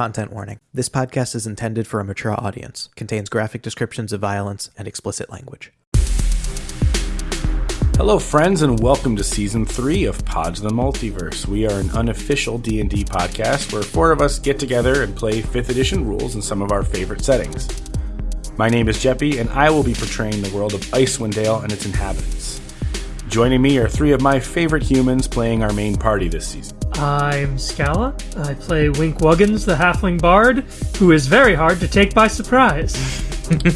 Content warning. This podcast is intended for a mature audience, contains graphic descriptions of violence and explicit language. Hello, friends, and welcome to season three of Pods the Multiverse. We are an unofficial D and D podcast where four of us get together and play fifth edition rules in some of our favorite settings. My name is Jeppy, and I will be portraying the world of Icewind Dale and its inhabitants. Joining me are three of my favorite humans playing our main party this season. I'm Scala. I play Wink Wuggins, the halfling bard, who is very hard to take by surprise.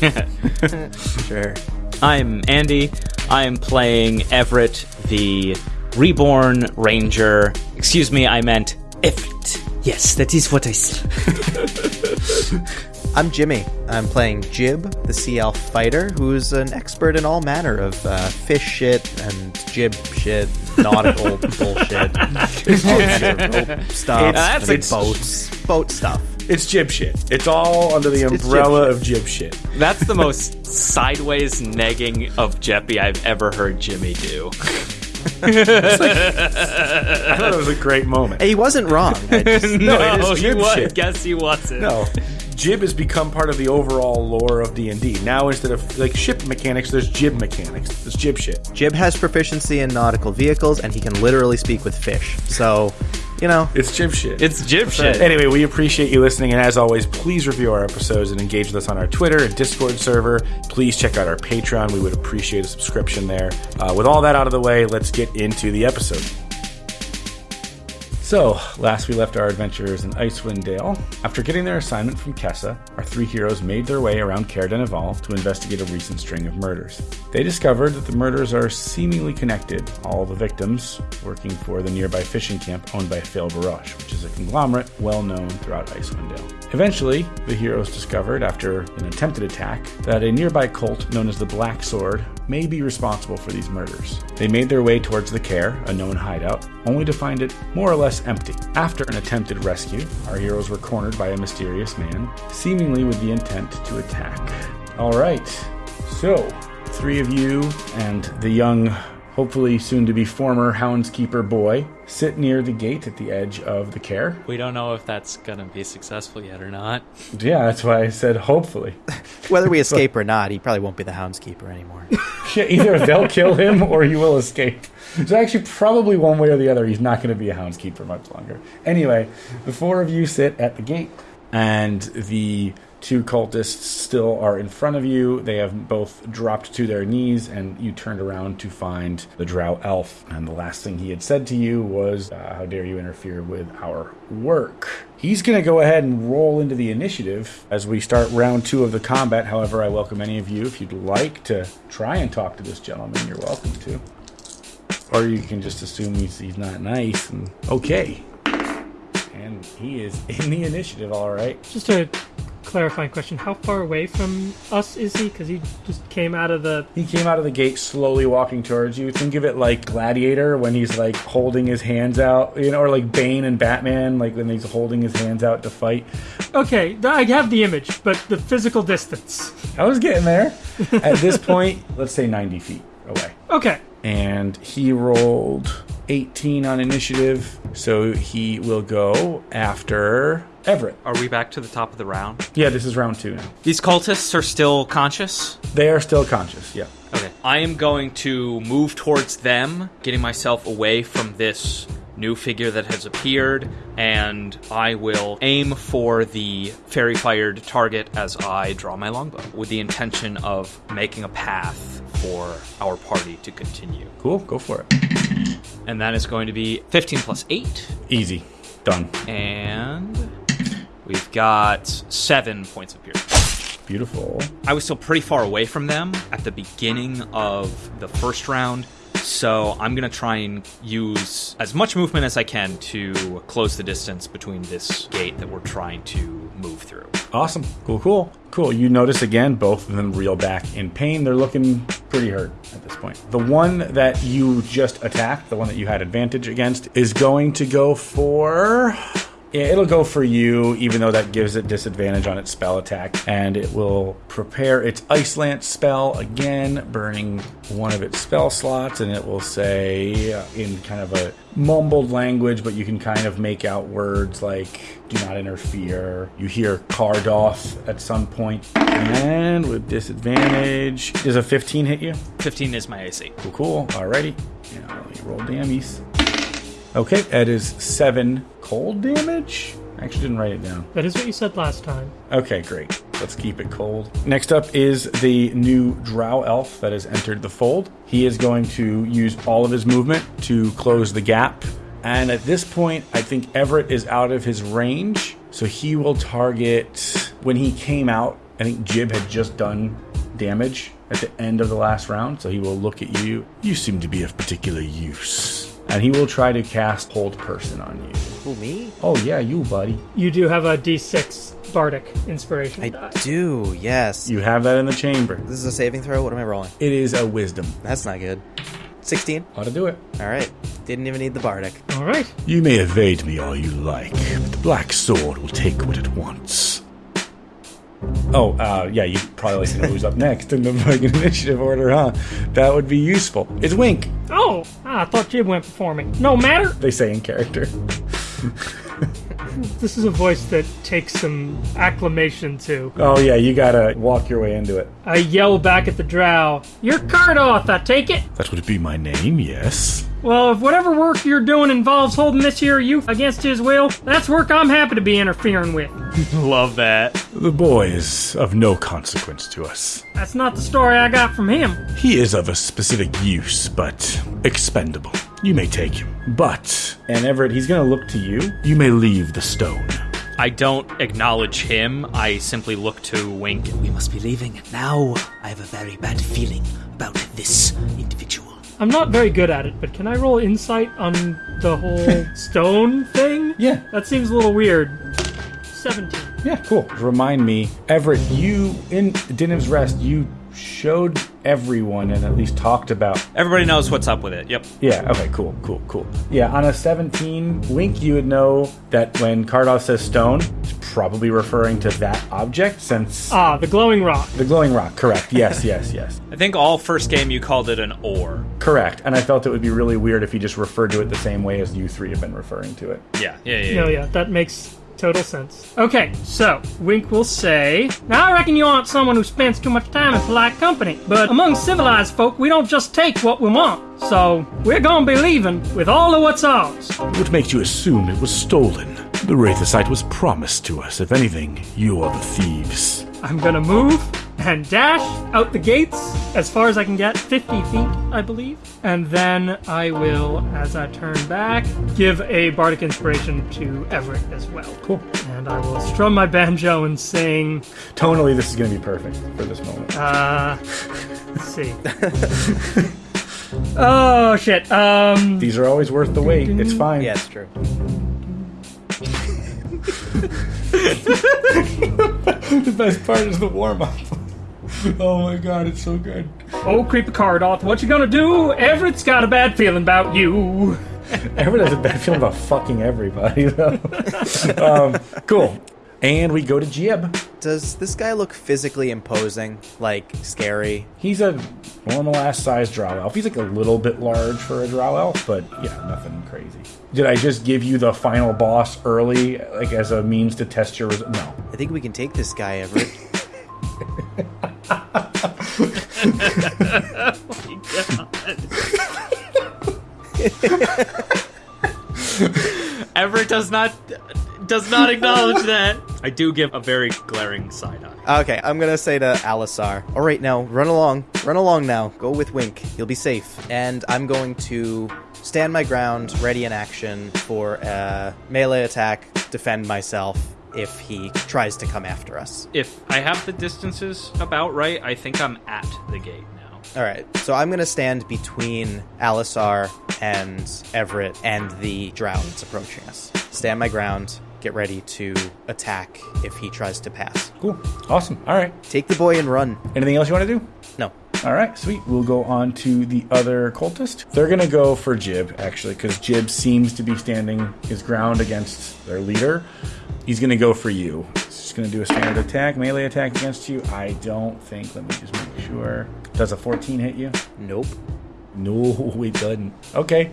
Sure. I'm Andy. I'm playing Everett, the reborn ranger. Excuse me, I meant Everett. Yes, that is what I said. I'm Jimmy. I'm playing Jib, the sea elf fighter, who's an expert in all manner of uh, fish shit and jib shit, nautical bullshit, rope stuff, That's big ex- boats, boat stuff. It's jib shit. It's all under the It's- it's umbrella jib of jib shit. That's the most sideways negging of Jeppy I've ever heard Jimmy do. I thought it was a great moment. He wasn't wrong. Just, No, it is he jib was. shit. Guess he wasn't. No, jib has become part of the overall lore of D and D. Now instead of like ship mechanics, there's jib mechanics. There's jib shit. Jib has proficiency in nautical vehicles, and he can literally speak with fish. So, you know, It's jib shit. It's jib shit. Anyway, we appreciate you listening, and as always, please review our episodes and engage with us on our Twitter and Discord server. Please check out our Patreon. We would appreciate a subscription there. Uh, with all that out of the way, let's get into the episode. So, last we left our adventurers in Icewind Dale. After getting their assignment from Kessa, our three heroes made their way around Caer Dineval to investigate a recent string of murders. They discovered that the murders are seemingly connected, all the victims working for the nearby fishing camp owned by Fail Barosh, which is a conglomerate well known throughout Icewind Dale. Eventually, the heroes discovered, after an attempted attack, that a nearby cult known as the Black Sword may be responsible for these murders. They made their way towards the Care, a known hideout, only to find it more or less empty. After an attempted rescue, our heroes were cornered by a mysterious man, seemingly with the intent to attack. All right, so three of you and the young, hopefully soon to be former Houndskeeper boy sit near the gate at the edge of the Care. We don't know if that's gonna be successful yet or not. Yeah, that's why I said hopefully. whether we escape or not, he probably won't be the houndskeeper anymore. Yeah, either they'll kill him or he will escape. So actually, probably one way or the other, he's not going to be a houndskeeper much longer. Anyway, the four of you sit at the gate, and the two cultists still are in front of you. They have both dropped to their knees, and you turned around to find the drow elf. And the last thing he had said to you was, uh, "How dare you interfere with our work?" He's going to go ahead and roll into the initiative as we start round two of the combat. However, I welcome any of you if you'd like to try and talk to this gentleman. You're welcome to. Or you can just assume he's, he's not nice and okay. And he is in the initiative, all right. Just a clarifying question: How far away from us is he? Because he just came out of the. He came out of the gate slowly walking towards you. Think of it like Gladiator when he's like holding his hands out, you know, or like Bane and Batman, like when he's holding his hands out to fight. Okay, I have the image, but the physical distance. I was getting there. At this point, let's say 90 feet away. Okay, and he rolled 18 on initiative, so he will go after Everett. Are we back to the top of the round? Yeah, this is round two now. These cultists are still conscious. They are still conscious, yeah. Okay. I am going to move towards them, getting myself away from this new figure that has appeared, and I will aim for the fairy fired target as I draw my longbow, with the intention of making a path for our party to continue. Cool, go for it. And that is going to be 15 plus 8, Easy. Done. and we've got 7 points of piercing. Beautiful. I was still pretty far away from them at the beginning of the first round, so I'm gonna try and use as much movement as I can to close the distance between this gate that we're trying to move through. Awesome. Cool, cool. Cool. You notice again, both of them reel back in pain. They're looking pretty hurt at this point. The one that you just attacked, the one that you had advantage against, is going to go for Yeah, it'll go for you, even though that gives it disadvantage on its spell attack. And it will prepare its Ice Lance spell again, burning one of its spell slots. And it will say, uh, in kind of a mumbled language, but you can kind of make out words like do not interfere. You hear Cardoth at some point. And with disadvantage, does a 15 hit you? 15 is my AC. Cool, cool. Alrighty. Yeah, let me roll dammies. Okay, that is seven cold damage. I actually didn't write it down. That is what you said last time. Okay, great. Let's keep it cold. Next up is the new Drow elf that has entered the fold. He is going to use all of his movement to close the gap. And at this point, I think Everett is out of his range. So he will target. When he came out, I think Jib had just done damage at the end of the last round. So he will look at you. You seem to be of particular use. And he will try to cast Hold Person on you. Who, me? Oh, yeah, you, buddy. You do have a D6 bardic inspiration. I die. do, yes. You have that in the chamber. This is a saving throw? What am I rolling? It is a wisdom. That's not good. 16. Ought to do it. Alright. Didn't even need the Bardic. All right. You may evade me all you like, but the Black Sword will take what it wants. Oh, uh, yeah, you probably like to know who's up next in the fucking initiative order, huh? That would be useful. It's Wink, Oh, ah, I thought Jib went before me. No matter. they say in character. This is a voice that takes some acclamation to. Oh, yeah, you gotta walk your way into it. I yell back at the drow. You're Cardoth, I take it? That would be my name, yes. Well, if whatever work you're doing involves holding this here youth against his will, that's work I'm happy to be interfering with. Love that. The boy is of no consequence to us. That's not the story I got from him. He is of a specific use, but expendable. You may take him. But, and Everett, he's gonna look to you. You may leave the stone. I don't acknowledge him. I simply look to Wink. We must be leaving now. I have a very bad feeling about this individual. I'm not very good at it, but can I roll insight on the whole stone thing? Yeah. That seems a little weird. 17. Yeah, cool. Remind me, Everett, you in Diniv's Rest, you showed everyone and at least talked about. Everybody knows what's up with it. Yep. Yeah, okay, cool, cool, cool. Yeah, on a 17 wink, you would know that when Cardoth says stone, it's probably referring to that object since Ah, the glowing rock. the glowing rock. Correct. Yes, yes, yes. I think all first game you called it an ore. Correct. And I felt it would be really weird if you just referred to it the same way as you three have been referring to it. Yeah, yeah, yeah. No, yeah, that makes total sense. Okay, so Wink will say, Now I reckon you aren't someone who spends too much time in polite company, but among civilized folk, we don't just take what we want. So we're gonna be leaving with all of what's ours. What makes you assume it was stolen? The Wraithosite was promised to us. If anything, you are the thieves. I'm gonna move and dash out the gates as far as I can get, 50 feet, I believe. And then I will, as I turn back, give a bardic inspiration to Everett as well. Cool. And I will strum my banjo and sing. Tonally, this is going to be perfect for this moment. Uh, let's see. oh shit. Um, These are always worth the wait. It's fine. Yeah, it's true. The best part is the warm up. oh my god, it's so good. oh, creepy Cardoth, what you gonna do? Everett's got a bad feeling about you. Everyone has a bad feeling about fucking everybody, though. um, cool. And we go to Jib. Does this guy look physically imposing? Like, scary? He's a normal ass sized drow elf. He's like a little bit large for a drow elf, but yeah, nothing crazy. Did I just give you the final boss early, like as a means to test your? Res- no. I think we can take this guy, Everett. Everett does not does not acknowledge that. I do give a very glaring side eye. Okay, I'm gonna say to Alisar, all right, now run along, run along now. Go with Wink. You'll be safe. And I'm going to stand my ground, ready in action for a melee attack, defend myself if he tries to come after us. If I have the distances about right, I think I'm at the gate now. All right, so I'm gonna stand between Alisar and Everett and the drow that's approaching us. Stand my ground. Get ready to attack if he tries to pass. Cool. Awesome. All right. Take the boy and run. Anything else you want to do? No, All right, sweet. We'll go on to the other cultist. They're going to go for Jib, actually, because Jib seems to be standing his ground against their leader. He's going to go for you. He's just going to do a standard attack, melee attack against you. I don't think. Let me just make sure. Does a 14 hit you? Nope. No, it doesn't. Okay.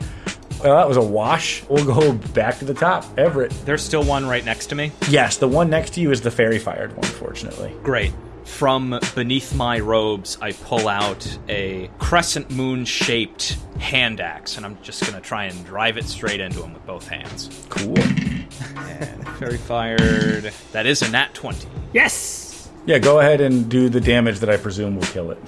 Well, that was a wash. We'll go back to the top. Everett. There's still one right next to me. Yes, the one next to you is the fairy fired one, fortunately. Great. From beneath my robes, I pull out a crescent moon shaped hand axe, and I'm just going to try and drive it straight into him with both hands. Cool. and Very fired. That is a nat 20. Yes! Yeah, go ahead and do the damage that I presume will kill it.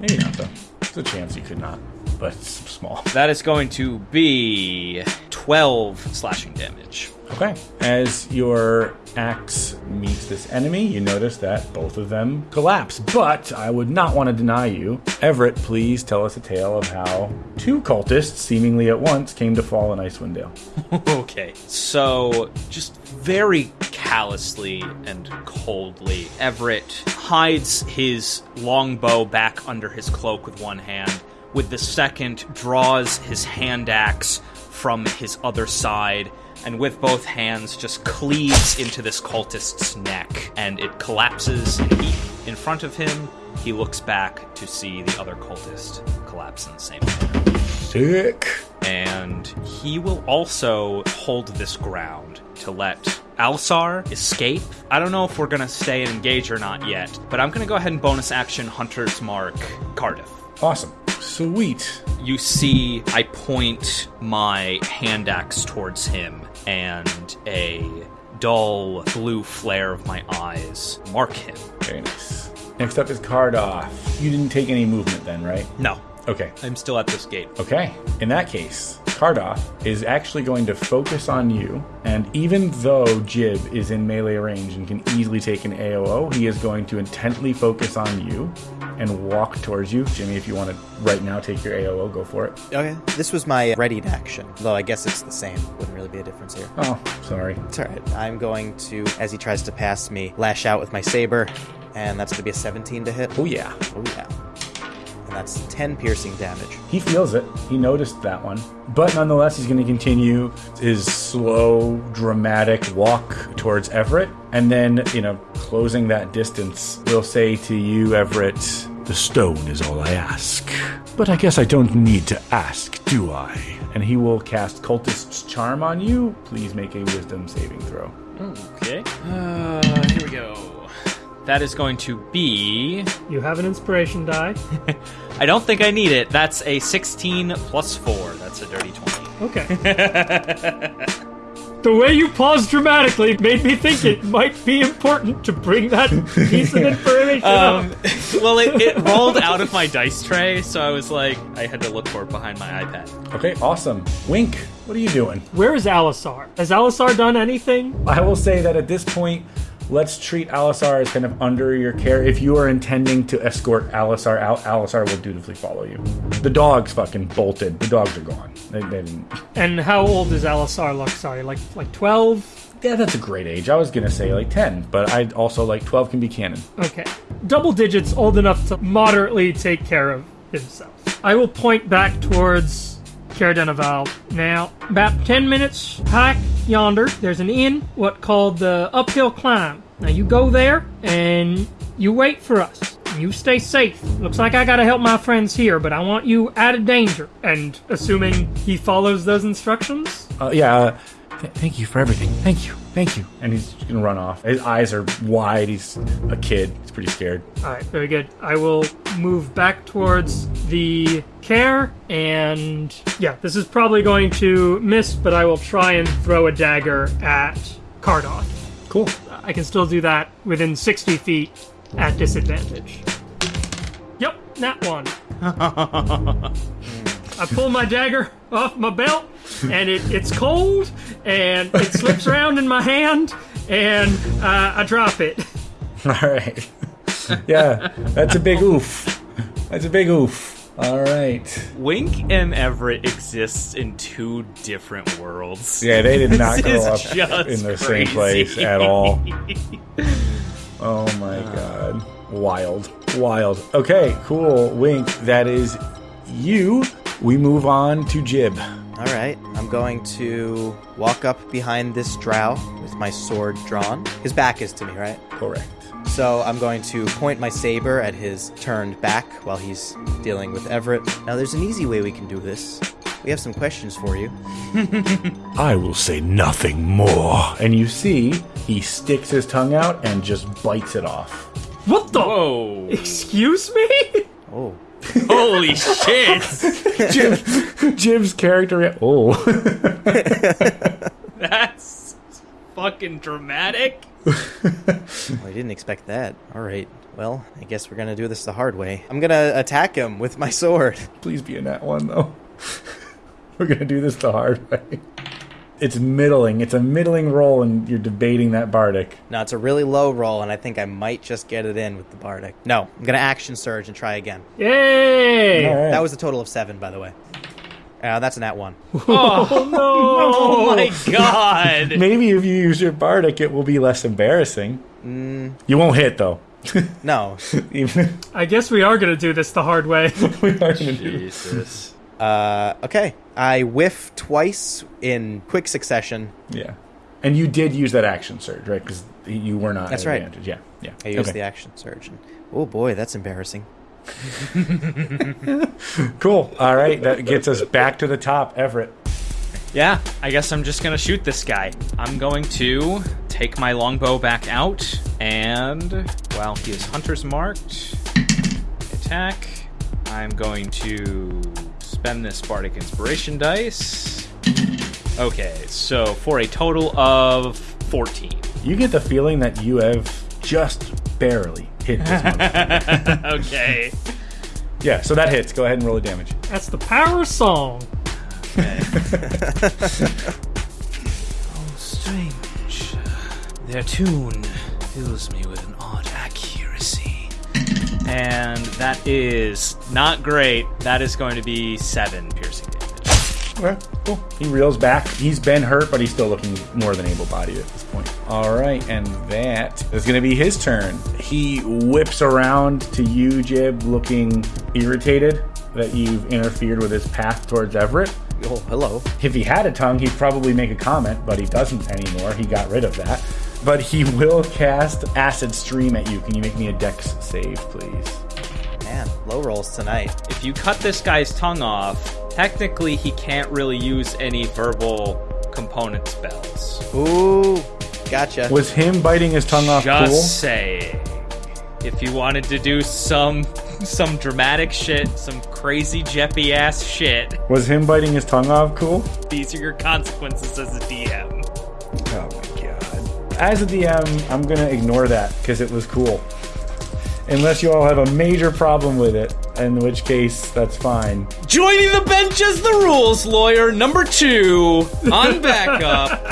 Maybe not, though. There's a chance you could not, but it's small. That is going to be 12 slashing damage. Okay. As your axe meets this enemy, you notice that both of them collapse. But I would not want to deny you. Everett, please tell us a tale of how two cultists, seemingly at once, came to fall in Icewind Dale. Okay. So, just very callously and coldly, Everett hides his longbow back under his cloak with one hand. With the second, draws his hand axe from his other side, and with both hands, just cleaves into this cultist's neck, and it collapses in heap in front of him. He looks back to see the other cultist collapse in the same manner Sick. and he will also hold this ground to let Alsar escape. I don't know if we're gonna stay and engage or not yet, but I'm gonna go ahead and bonus action Hunter's Mark Cardiff. Awesome. Sweet. You see, I point my hand axe towards him, and a dull blue flare of my eyes mark him. Very nice. Next up is Cardoff. You didn't take any movement then, right? No, Okay. I'm still at this gate. Okay. In that case, Cardoff is actually going to focus on you, and even though Jib is in melee range and can easily take an AOO, he is going to intently focus on you and walk towards you. Jimmy, if you want to right now take your AOO, go for it. Okay. This was my readied action, though I guess it's the same. Wouldn't really be a difference here. Oh, sorry. It's alright. I'm going to, as he tries to pass me, lash out with my saber, and that's going to be a 17 to hit. Oh, yeah. Oh, yeah. And that's 10 piercing damage. He feels it. He noticed that one. But nonetheless, he's going to continue his slow, dramatic walk towards Everett. And then, you know, closing that distance, will say to you, Everett, The stone is all I ask. But I guess I don't need to ask, do I? And he will cast Cultist's Charm on you. Please make a wisdom saving throw. Okay. Uh, here we go. That is going to be. You have an inspiration die. I don't think I need it. That's a 16 plus 4. That's a dirty 20. Okay. the way you paused dramatically made me think it might be important to bring that piece of information Um, up. well, it, it rolled out of my dice tray, so I was like, I had to look for it behind my iPad. Okay, awesome. Wink, what are you doing? Where is Alisar? Has Alisar done anything? I will say that at this point, let's treat Alisar as kind of under your care. If you are intending to escort Alisar out, Alisar will dutifully follow you. The dogs fucking bolted. The dogs are gone. They, they didn't. And how old is Alisar look? Sorry, like like twelve? Yeah, that's a great age. I was gonna say like ten, but I'd also like twelve can be canon. Okay. Double digits old enough to moderately take care of himself. I will point back towards Caer Dineval. Now, about 10 minutes hike yonder, there's an inn, what called the Uphill Climb. Now, you go there and you wait for us. You stay safe. Looks like I gotta help my friends here, but I want you out of danger. And assuming he follows those instructions, Uh, yeah. Th- thank you for everything. Thank you. Thank you. And he's gonna run off. His eyes are wide. He's a kid. He's pretty scared. Alright, very good. I will move back towards the care, and yeah, this is probably going to miss, but I will try and throw a dagger at Cardoth. Cool. I can still do that within 60 feet at disadvantage. Yep, that one. I pull my dagger off my belt, and it, it's cold, and it slips around in my hand, and uh, I drop it. All right. yeah, that's a big oof. That's a big oof. All right. Wink and Everett exists in two different worlds. Yeah, they did not This grow up in the same place at all. Oh my god. Wild. Wild. Okay, cool. Wink, that is you. We move on to Jib. All right, I'm going to walk up behind this drow with my sword drawn. His back is to me, right? Correct. So I'm going to point my saber at his turned back while he's dealing with Everett. Now, there's an easy way we can do this. We have some questions for you. I will say nothing more. And you see, he sticks his tongue out and just bites it off. What the? Whoa! Excuse me? Oh, Holy shit! Jib, Jib's character. Oh. That's fucking dramatic. well, I didn't expect that. All right. Well, I guess we're gonna do this the hard way. I'm gonna attack him with my sword. Please be in that one, though. We're going to do this the hard way. It's middling. It's a middling roll, and you're debating that Bardic. No, it's a really low roll, and I think I might just get it in with the Bardic. No, I'm gonna action surge and try again. Yay! All right. That was a total of seven, by the way. Uh, that's a nat one. Oh, no! Oh my god! Maybe if you use your Bardic, it will be less embarrassing. You won't hit, though. No. Even I guess we are gonna do this the hard way. we are going to do Jesus. Uh, okay. I whiff twice in quick succession. Yeah. And you did use that action surge, right? Because you were not That's at right. advantage. Yeah, yeah. I used Okay. the action surge. And, oh boy, that's embarrassing. Cool. All right, that gets us back to the top, Everett. Yeah, I guess I'm just gonna shoot this guy. I'm going to take my longbow back out, and while he is hunter's marked, attack. I'm going to spend this bardic inspiration dice. Okay, so for a total of 14. You get the feeling that you have just barely hit this monster. okay. yeah, so that hits. Go ahead and roll the damage. That's the power of song. Oh, strange. Their tune fills me with an odd accuracy. And that is not great. That is going to be 7 piercing damage. Okay, cool. He reels back. He's been hurt, but he's still looking more than able-bodied at this point. All right, and that is going to be his turn. He whips around to you, Jib, looking irritated that you've interfered with his path towards Everett. Oh, hello. If he had a tongue, he'd probably make a comment, but he doesn't anymore. He got rid of that. But he will cast Acid Stream at you. Can you make me a dex save, please? Man, low rolls tonight. If you cut this guy's tongue off, technically he can't really use any verbal component spells. Ooh, gotcha. Was him biting his tongue off Just cool? saying. If you wanted to do some some dramatic shit, some crazy Jeppy ass shit, Was him biting his tongue off cool? these are your consequences as a DM. Oh my god. As a DM, I'm gonna ignore that because it was cool. Unless you all have a major problem with it, in which case that's fine. Joining the bench as the rules lawyer number two on backup.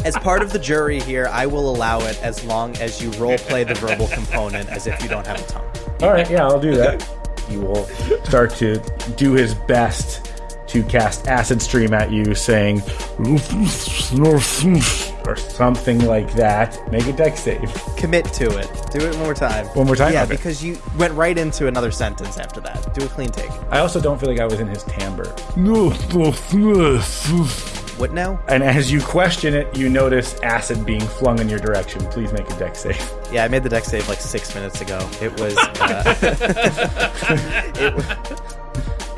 As part of the jury here, I will allow it as long as you role play the verbal component as if you don't have a tongue. All right, yeah, I'll do that. He will start to do his best to cast acid stream at you, saying or something like that. Make a dex save. Commit to it. Do it one more time. One more time? Yeah, Okay. because you went right into another sentence after that. Do a clean take. I also don't feel like I was in his timbre. What now? And as you question it, you notice acid being flung in your direction. Please make a dex save. Yeah, I made the dex save like six minutes ago. It was. Uh, it,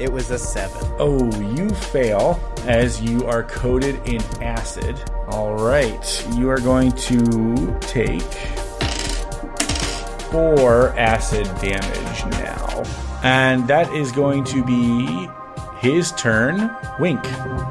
it was a seven. Oh, you fail as you are coated in acid. All right, you are going to take four acid damage now. And that is going to be his turn. Wink.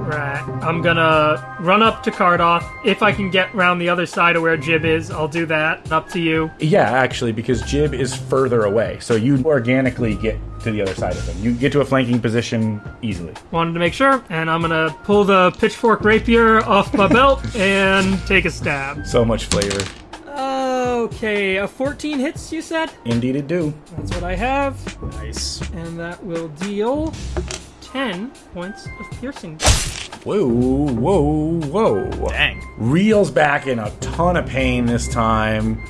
Right. I'm gonna run up to Cardoff. If I can get round the other side of where Jib is, I'll do that. Up to you. Yeah, actually, because Jib is further away, so you organically get to the other side of him. You get to a flanking position easily. Wanted to make sure, and I'm gonna pull the pitchfork rapier off my belt and take a stab. So much flavor. Okay, a 14 hits, you said? Indeed, it do. That's what I have, Nice. and that will deal 10 points of piercing. Whoa, whoa, whoa. Dang. reels back in a ton of pain this time.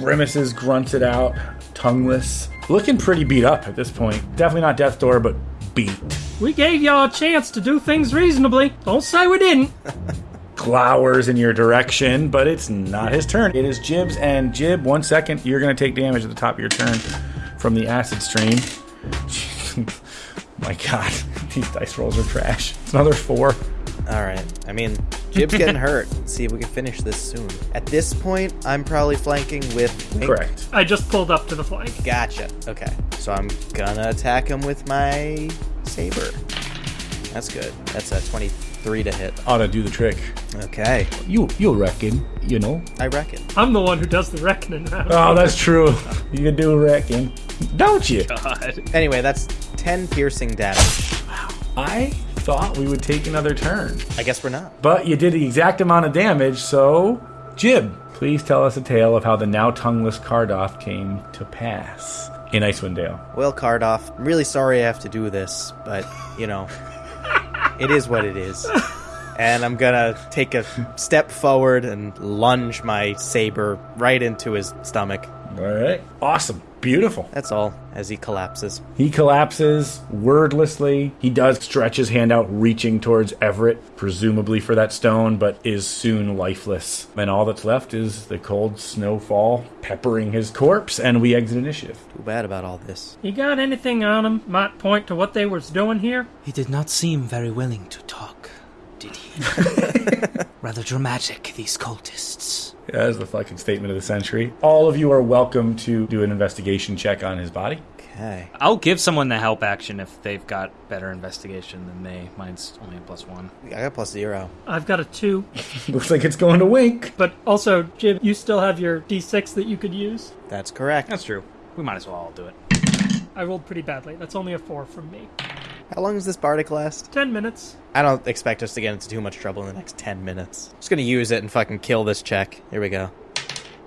Grimaces, grunts it out, tongueless, looking pretty beat up at this point. Definitely not death door, but beat. We gave y'all a chance to do things reasonably. Don't say we didn't. glowers in your direction, but it's not his turn. It is Jib's, and Jib, one second, you're going to take damage at the top of your turn from the acid stream. My god, these dice rolls are trash. It's another four. All right. I mean, Jib's getting hurt. Let's see if we can finish this soon. At this point, I'm probably flanking with Wink. Correct. I just pulled up to the flank. Gotcha. Okay. So I'm gonna attack him with my saber. That's good. That's a 23 to hit. Ought to do the trick. Okay. You you reckon, you know? I reckon. I'm the one who does the reckoning now. Oh, that's true. You can do reckon. Don't you? God. Anyway, that's 10 piercing damage. Wow. I thought we would take another turn. I guess we're not. But you did the exact amount of damage, so Jib, please tell us a tale of how the now tongueless Cardoff came to pass in Icewind Dale. Well, Cardoff, I'm really sorry I have to do this, but, you know, it is what it is. And I'm gonna take a step forward and lunge my saber right into his stomach. All right. Awesome. Beautiful. That's all, as he collapses. He collapses wordlessly. He does stretch his hand out, reaching towards Everett, presumably for that stone, but is soon lifeless. And all that's left is the cold snowfall peppering his corpse, and we exit initiative. Too bad about all this. You got anything on him might point to what they was doing here? He did not seem very willing to talk, did he? Rather dramatic, these cultists. Yeah, that is the fucking statement of the century. All of you are welcome to do an investigation check on his body. Okay. I'll give someone the help action if they've got better investigation than me. Mine's only a plus one. I got plus zero. I've got a two, Looks like it's going to wink. but also, Jib, you still have your d6 that you could use. That's correct. That's true. We might as well all do it. I rolled pretty badly. That's only a four from me. How long does this bardic last? Ten minutes. I don't expect us to get into too much trouble in the next 10 minutes. Just gonna use it and fucking kill this check. Here we go.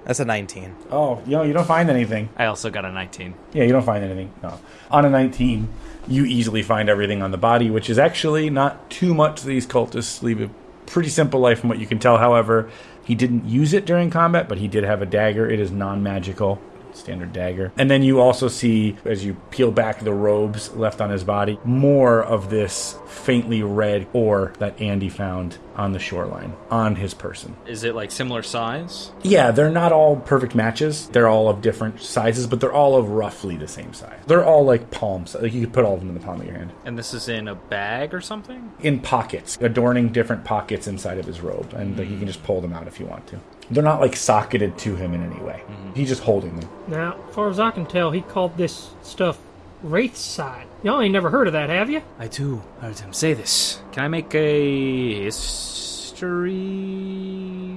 That's a 19. Oh, you know, you don't find anything. I also got a 19. Yeah, you don't find anything. No. On a 19, you easily find everything on the body, which is actually not too much. These cultists leave a pretty simple life from what you can tell. However, he didn't use it during combat, but he did have a dagger. It is non magical. Standard dagger. And then you also see, as you peel back the robes left on his body, more of this faintly red ore that Andy found on the shoreline on his person. Is it like similar size? Yeah, they're not all perfect matches. They're all of different sizes, but they're all of roughly the same size. They're all like palms. Like you could put all of them in the palm of your hand. And this is in a bag or something? In pockets, adorning different pockets inside of his robe, and like, you can just pull them out if you want to. They're not like socketed to him in any way. Mm-hmm. He's just holding them. Now, as far as I can tell, he called this stuff Wraith's Side. Y'all ain't never heard of that, have you? I too I heard him say this. Can I make a history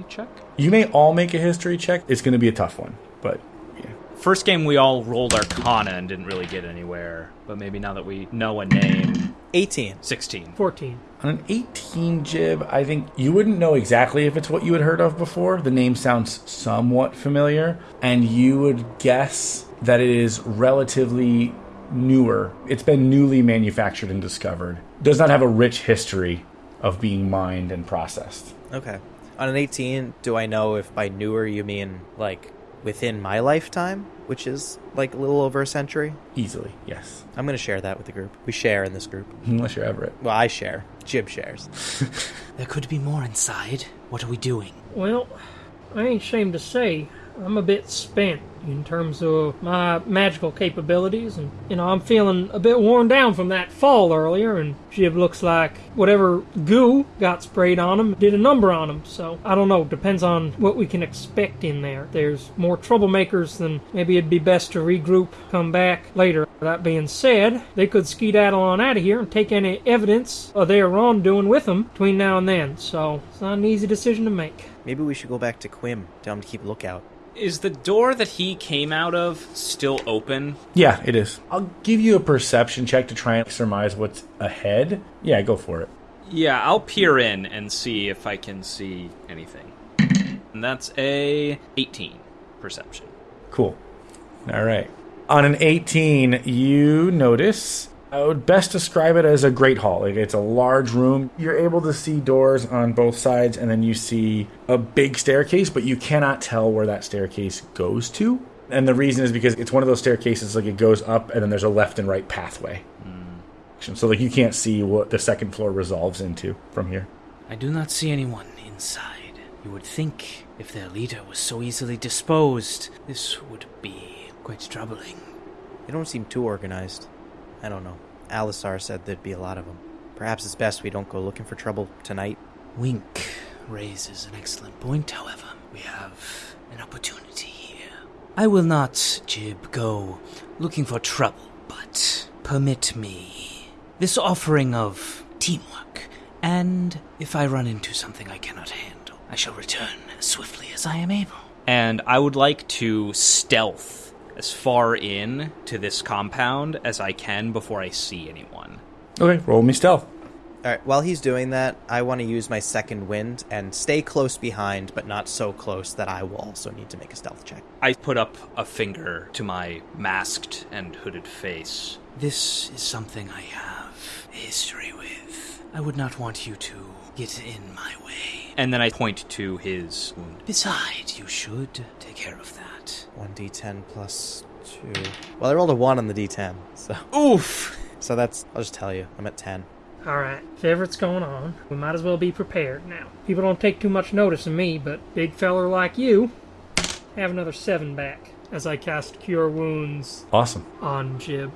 check? You may all make a history check. It's going to be a tough one, but yeah. First game we all rolled Arcana and didn't really get anywhere. But maybe now that we know a name, 18. 16. 14. On an 18 jib, I think you wouldn't know exactly if it's what you had heard of before. The name sounds somewhat familiar, and you would guess that it is relatively newer. It's been newly manufactured and discovered. Does not have a rich history of being mined and processed. Okay. On an 18, do I know if by newer you mean like within my lifetime, which is like a little over a century? Easily, yes. I'm gonna share that with the group. We share in this group. Unless you're Everett. Well, I share. Jib shares. There could be more inside. What are we doing? Well, I ain't ashamed to say I'm a bit spent in terms of my magical capabilities, and you know I'm feeling a bit worn down from that fall earlier. And Jib looks like whatever goo got sprayed on him did a number on him. So I don't know. Depends on what we can expect in there. There's more troublemakers than maybe it'd be best to regroup, come back later. That being said, they could skedaddle on out of here and take any evidence of their wrongdoing with them between now and then. So it's not an easy decision to make. Maybe we should go back to Quim. Tell him to keep lookout. Is the door that he came out of still open? Yeah, it is. I'll give you a perception check to try and surmise what's ahead. Yeah, go for it. Yeah, I'll peer in and see if I can see anything. And that's a 18 perception. Cool. All right. On an 18, you notice. I would best describe it as a great hall. Like it's a large room. You're able to see doors on both sides, and then you see a big staircase, but you cannot tell where that staircase goes to. And the reason is because it's one of those staircases, like it goes up and then there's a left and right pathway. Hmm. So, like, you can't see what the second floor resolves into from here. I do not see anyone inside. You would think if their leader was so easily disposed, this would be quite troubling. They don't seem too organized. I don't know. Alisar said there'd be a lot of them. Perhaps it's best we don't go looking for trouble tonight. Wink raises an excellent point, however. We have an opportunity here. I will not, Jib, go looking for trouble, but permit me this offering of teamwork. And if I run into something I cannot handle, I shall return as swiftly as I am able. And I would like to stealth as far in to this compound as I can before I see anyone. Okay, roll me stealth. All right, while he's doing that, I want to use my second wind and stay close behind, but not so close that I will also need to make a stealth check. I put up a finger to my masked and hooded face. This is something I have history with. I would not want you to get in my way. And then I point to his wound. Besides, you should take care of that. 1d10 plus 2. Well, I rolled a 1 on the d10, so. Oof! So that's, I'll just tell you, I'm at 10. Alright, if ever it's going on, we might as well be prepared now. People don't take too much notice of me, but big feller like you, have another 7 back as I cast Cure Wounds Awesome. on Jib.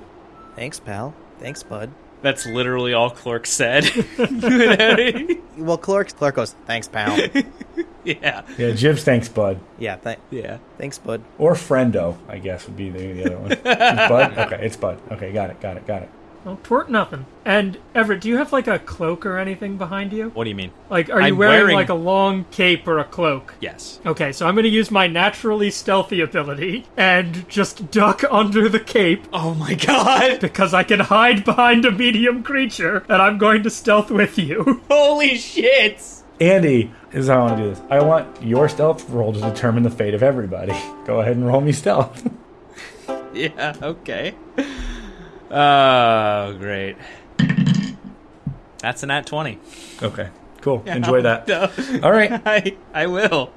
Thanks, pal. Thanks, bud. That's literally all Clerk said. Well, Clark, Clark goes, thanks, pal. yeah. Yeah, Jibs, thanks, bud. yeah, th- Yeah. thanks, bud. Or Friendo, I guess, would be the, the other one. Bud? Okay, it's Bud. Okay, got it, got it, got it. Well, twort nothing. And Everett, do you have like a cloak or anything behind you? What do you mean? Like, are you I'm wearing, wearing- like a long cape or a cloak? Yes. Okay, so I'm going to use my naturally stealthy ability and just duck under the cape Oh my god! because I can hide behind a medium creature and I'm going to stealth with you. Holy shit! Andy, this is how I want to do this. I want your stealth roll to determine the fate of everybody. Go ahead and roll me stealth. Yeah, okay. Oh, great. That's an at 20. okay, cool. Enjoy that. All right. I, I will.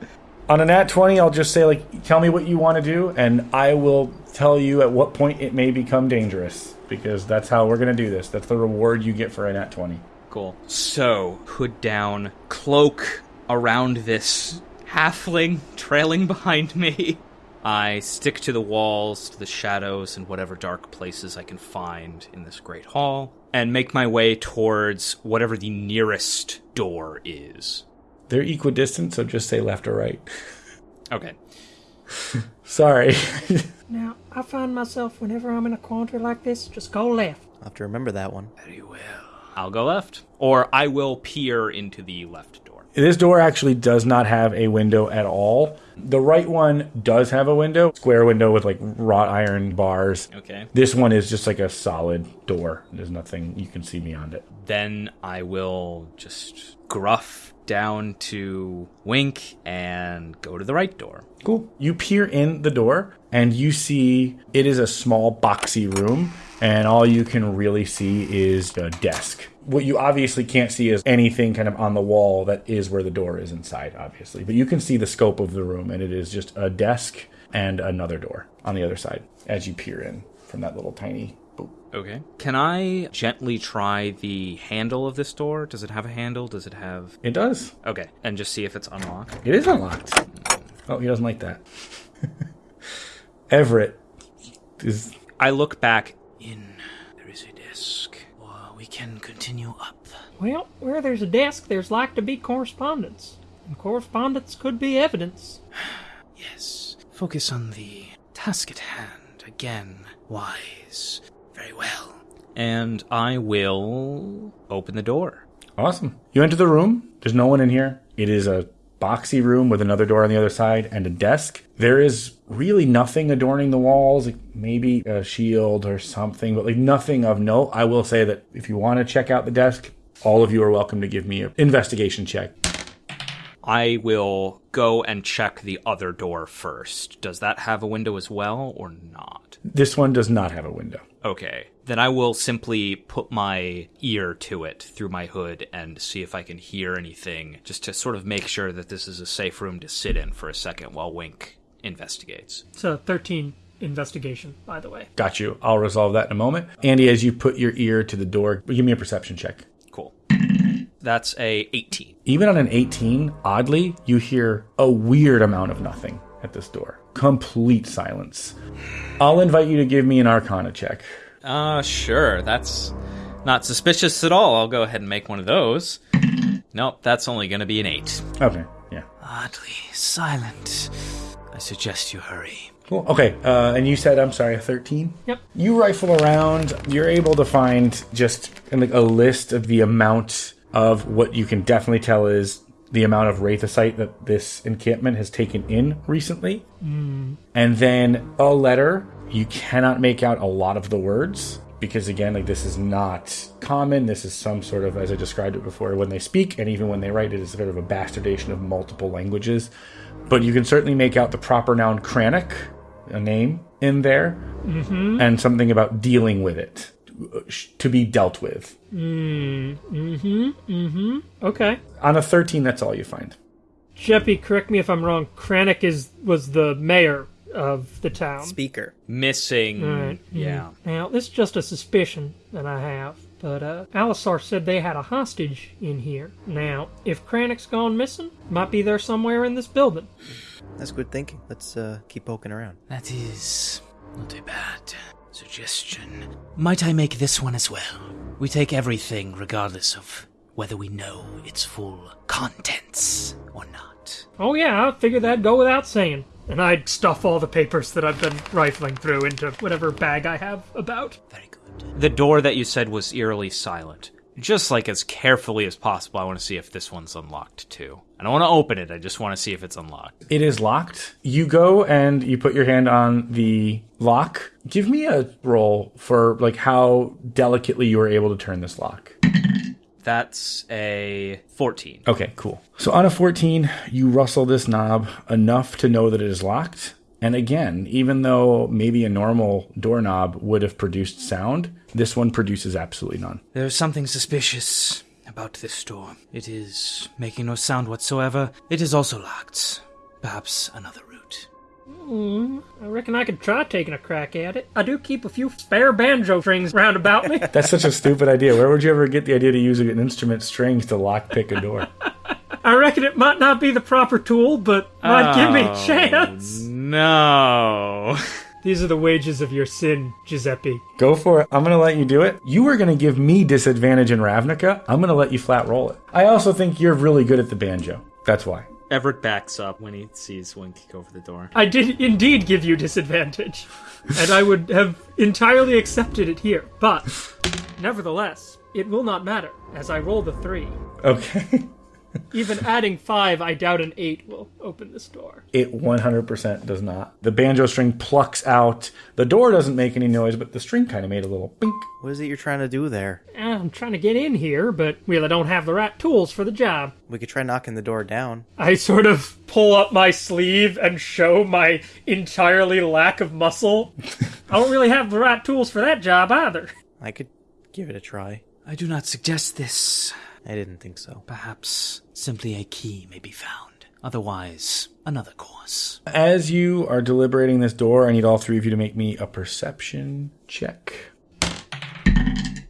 On a nat 20, I'll just say, like, tell me what you want to do, and I will tell you at what point it may become dangerous. Because that's how we're going to do this. That's the reward you get for a nat 20. Cool. So, hood down, cloak around this halfling trailing behind me. I stick to the walls, to the shadows, and whatever dark places I can find in this great hall, and make my way towards whatever the nearest door is. They're equidistant, so just say left or right. Okay. Sorry. Now, I find myself whenever I'm in a quandary like this, just go left. I'll have to remember that one. Very well. I'll go left. Or I will peer into the left door. This door actually does not have a window at all. The right one does have a window, square window with like wrought iron bars. Okay. This one is just like a solid door. There's nothing you can see beyond it. Then I will just gruff down to Wink and go to the right door. Cool. You peer in the door and you see it is a small boxy room and all you can really see is a desk. What you obviously can't see is anything kind of on the wall that is where the door is inside, obviously. But you can see the scope of the room and it is just a desk and another door on the other side as you peer in from that little tiny boop. Okay. Can I gently try the handle of this door? Does it have a handle? Does it have. It does. Okay. And just see if it's unlocked. It is unlocked. Oh, he doesn't like that. Everett is I look back. In there is a desk, or we can continue up. Well, where there's a desk, there's like to be correspondence. And correspondence could be evidence. Yes. Focus on the task at hand. Again, wise. Very well. And I will open the door. Awesome. You enter the room. There's no one in here. It is a boxy room with another door on the other side and a desk. There is really nothing adorning the walls, like maybe a shield or something, but like nothing of note. I will say that if you want to check out the desk, all of you are welcome to give me an investigation check. I will go and check the other door first. Does that have a window as well or not? This one does not have a window. Okay. Then I will simply put my ear to it through my hood and see if I can hear anything, just to sort of make sure that this is a safe room to sit in for a second while Wink investigates. It's a 13 investigation, by the way. Got you. I'll resolve that in a moment. Andy, as you put your ear to the door, give me a perception check. Cool. That's a 18. Even on an 18, oddly, you hear a weird amount of nothing at this door. Complete silence. I'll invite you to give me an arcana check. Uh, sure. That's not suspicious at all. I'll go ahead and make one of those. Nope, that's only going to be an 8. Okay, yeah. Oddly silent. I suggest you hurry. Cool. Okay, uh, and you said, I'm sorry, a 13? Yep. You rifle around, you're able to find just like a list of the amount of what you can definitely tell is the amount of Wraithosite that this encampment has taken in recently. Mm. And then a letter. You cannot make out a lot of the words because, again, like this is not common. This is some sort of, as I described it before, when they speak and even when they write it, is sort of a bastardation of multiple languages. But you can certainly make out the proper noun Kranich, a name in there, mm-hmm. and something about dealing with it, to be dealt with. Mm. Hmm. Mm-hmm. Okay. On a 13, that's all you find. Jeppy, correct me if I'm wrong. Kranich is was the mayor of the town. Speaker. Missing. Right. Yeah. Now, this is just a suspicion that I have, but uh, Alisar said they had a hostage in here. Now, if Kranich's gone missing, might be there somewhere in this building. That's good thinking. Let's uh, keep poking around. That is not a bad suggestion. Might I make this one as well? We take everything regardless of whether we know its full contents or not. Oh yeah, I figured that'd go without saying. And I'd stuff all the papers that I've been rifling through into whatever bag I have about. Very good. The door that you said was eerily silent. Just like as carefully as possible, I want to see if this one's unlocked too. I don't want to open it, I just want to see if it's unlocked. It is locked. You go and you put your hand on the lock. Give me a roll for like how delicately you were able to turn this lock. That's a 14. Okay, cool. So on a 14, you rustle this knob enough to know that it is locked. And again, even though maybe a normal doorknob would have produced sound, this one produces absolutely none. There is something suspicious about this door. It is making no sound whatsoever. It is also locked. Perhaps another route. Hmm. I reckon I could try taking a crack at it. I do keep a few spare banjo strings round about me. That's such a stupid idea. Where would you ever get the idea to use an instrument strings to lock pick a door? I reckon it might not be the proper tool, but might give me a chance. No. These are the wages of your sin, Giuseppe. Go for it. I'm going to let you do it. You were going to give me disadvantage in Ravnica. I'm going to let you flat roll it. I also think you're really good at the banjo. That's why. Everett backs up when he sees Wink go over the door. I did indeed give you disadvantage, and I would have entirely accepted it here. But, nevertheless, it will not matter, as I roll the three. Okay. Even adding five, I doubt an eight will open this door. It 100% does not. The banjo string plucks out. The door doesn't make any noise, but the string kind of made a little bink. What is it you're trying to do there? Eh, I'm trying to get in here, but well, I don't have the right tools for the job. We could try knocking the door down. I sort of pull up my sleeve and show my entirely lack of muscle. I don't really have the right tools for that job either. I could give it a try. I do not suggest this. I didn't think so. Perhaps simply a key may be found. Otherwise, another course. As you are deliberating this door, I need all three of you to make me a perception check.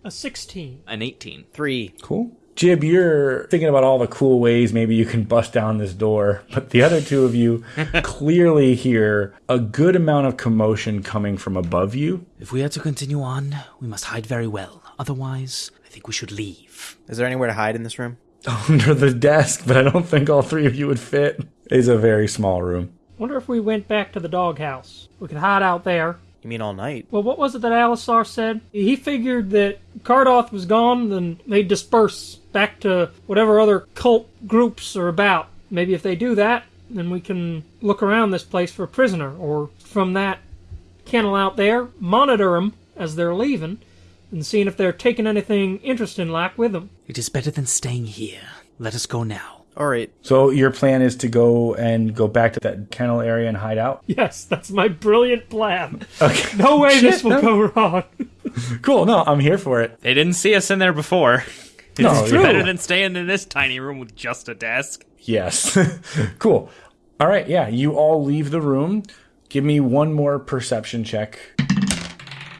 A 16. An 18. Three. Cool. Jib, you're thinking about all the cool ways maybe you can bust down this door, but the other two of you clearly hear a good amount of commotion coming from above you. If we are to continue on, we must hide very well. Otherwise, I think we should leave. Is there anywhere to hide in this room? under the desk, but I don't think all three of you would fit. It's a very small room. Wonder if we went back to the doghouse. We could hide out there. You mean all night? Well, what was it that Alisar said? He figured that Cardoth was gone, then they'd disperse back to whatever other cult groups are about. Maybe if they do that, then we can look around this place for a prisoner, or from that kennel out there, monitor them as they're leaving, and seeing if they're taking anything interesting like with them. It is better than staying here. Let us go now. All right. So your plan is to go and go back to that kennel area and hide out? Yes, that's my brilliant plan. Okay. No way this will no. go wrong. Cool. No, I'm here for it. They didn't see us in there before. No, It's yeah. better than staying in this tiny room with just a desk. Yes. cool. All right, yeah, you all leave the room. Give me one more perception check.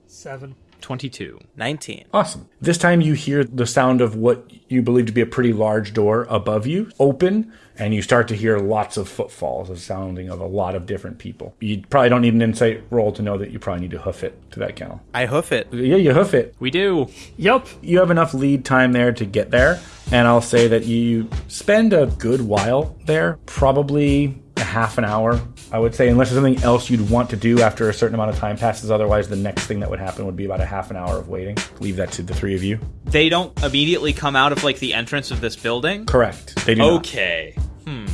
Seven. 22. 19. Awesome. This time you hear the sound of what you believe to be a pretty large door above you open, and you start to hear lots of footfalls, the sounding of a lot of different people. You probably don't need an insight roll to know that you probably need to hoof it to that kennel. I hoof it. Yeah, you hoof it. We do. Yup. You have enough lead time there to get there, and I'll say that you spend a good while there, probably a half an hour, I would say, unless there's something else you'd want to do after a certain amount of time passes. Otherwise, the next thing that would happen would be about a half an hour of waiting. Leave that to the three of you. They don't immediately come out of like the entrance of this building. Correct. They do not. Okay. Hmm.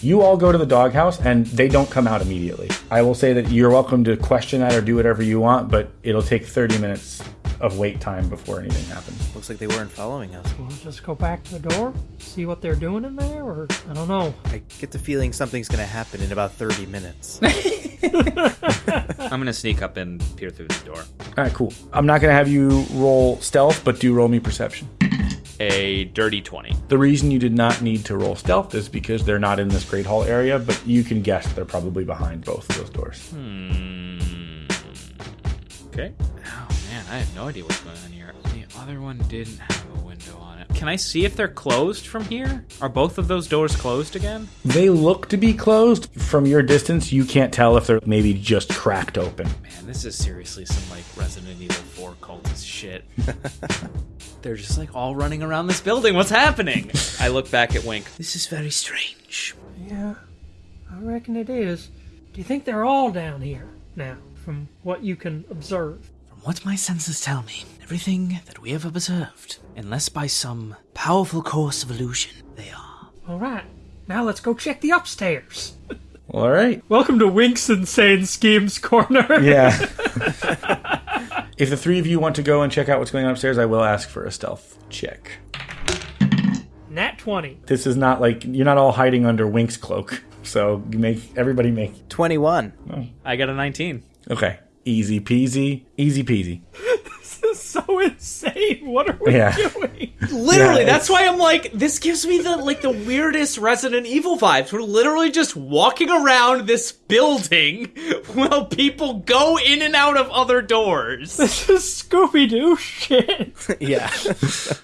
You all go to the doghouse and they don't come out immediately. I will say that you're welcome to question that or do whatever you want, but it'll take 30 minutes of wait time before anything happens. Looks like they weren't following us. We'll just go back to the door, see what they're doing in there, or I don't know. I get the feeling something's going to happen in about 30 minutes. I'm gonna sneak up and peer through the door. All right, cool. I'm not going to have you roll stealth, but do roll me perception. A dirty 20. The reason you did not need to roll stealth is because they're not in this Great Hall area, but you can guess they're probably behind both of those doors. Hmm. Okay. Oh man, I have no idea what's going on here. The other one didn't have a window on it. Can I see if they're closed from here? Are both of those doors closed again? They look to be closed. From your distance, you can't tell if they're maybe just cracked open. Man, this is seriously some like Resident Evil 4 cultist shit. They're just like all running around this building. What's happening? I look back at Wink. This is very strange. Yeah, I reckon it is. Do you think they're all down here now, from what you can observe? From what my senses tell me, everything that we have observed, unless by some powerful course of illusion, they are. All right, now let's go check the upstairs. All right. Welcome to Wink's Insane Schemes Corner. Yeah. if the three of you want to go and check out what's going on upstairs, I will ask for a stealth check. Nat 20. This is not like you're not all hiding under Wink's cloak. So you make everybody make 21. I got a 19. okay. Easy peasy, easy peasy. This is so insane. What are we Yeah. doing? Literally, Yeah, that's why I'm like, this gives me the like the weirdest Resident Evil vibes. We're literally just walking around this building while people go in and out of other doors. This is Scooby Doo shit. Yeah.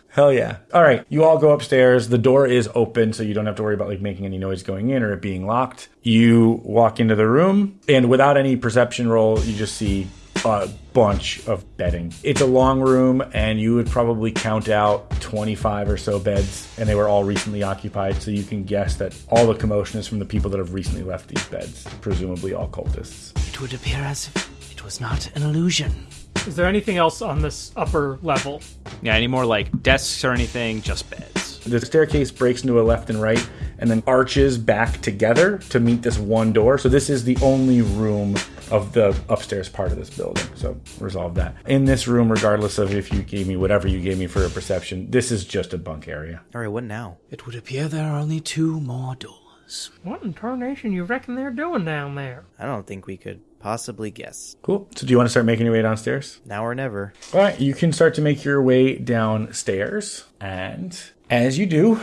Hell yeah. All right. You all go upstairs. The door is open, so you don't have to worry about like making any noise going in or it being locked. You walk into the room, and without any perception roll, you just see a bunch of bedding. It's a long room, and you would probably count out 25 or so beds, and they were all recently occupied, so you can guess that all the commotion is from the people that have recently left these beds, presumably all cultists. It would appear as if it was not an illusion. Is there anything else on this upper level? Yeah, any more like desks or anything? Just beds. The staircase breaks into a left and right and then arches back together to meet this one door. So this is the only room of the upstairs part of this building. So resolve that. In this room, regardless of if you gave me whatever you gave me for a perception, this is just a bunk area. All right, what now? It would appear there are only two more doors. What in tarnation you reckon they're doing down there? I don't think we could possibly guess. Cool. So do you want to start making your way downstairs? Now or never. All right, you can start to make your way downstairs. And as you do,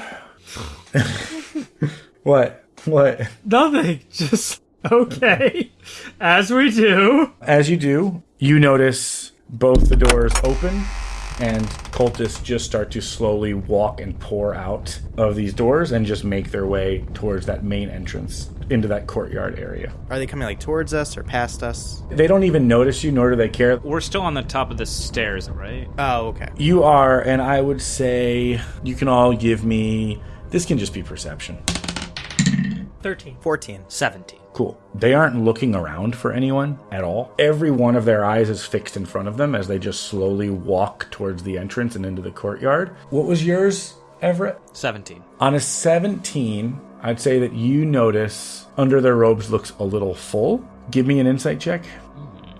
what? What? Nothing. Just okay. As we do. As you do, you notice both the doors open and cultists just start to slowly walk and pour out of these doors and just make their way towards that main entrance into that courtyard area. Are they coming like towards us or past us? They don't even notice you, nor do they care. We're still on the top of the stairs, right? Oh, okay. You are, and I would say you can all give me. This can just be perception. 13. 14. 17. Cool. They aren't looking around for anyone at all. Every one of their eyes is fixed in front of them as they just slowly walk towards the entrance and into the courtyard. What was yours, Everett? 17. On a 17, I'd say that you notice under their robes looks a little full. Give me an insight check.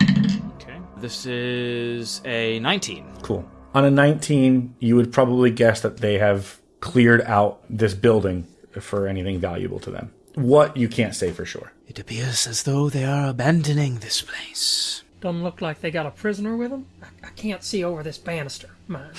Okay. This is a 19. Cool. On a 19, you would probably guess that they have cleared out this building for anything valuable to them. What you can't say for sure. It appears as though they are abandoning this place. Doesn't look like they got a prisoner with them. I, I can't see over this banister. Mine.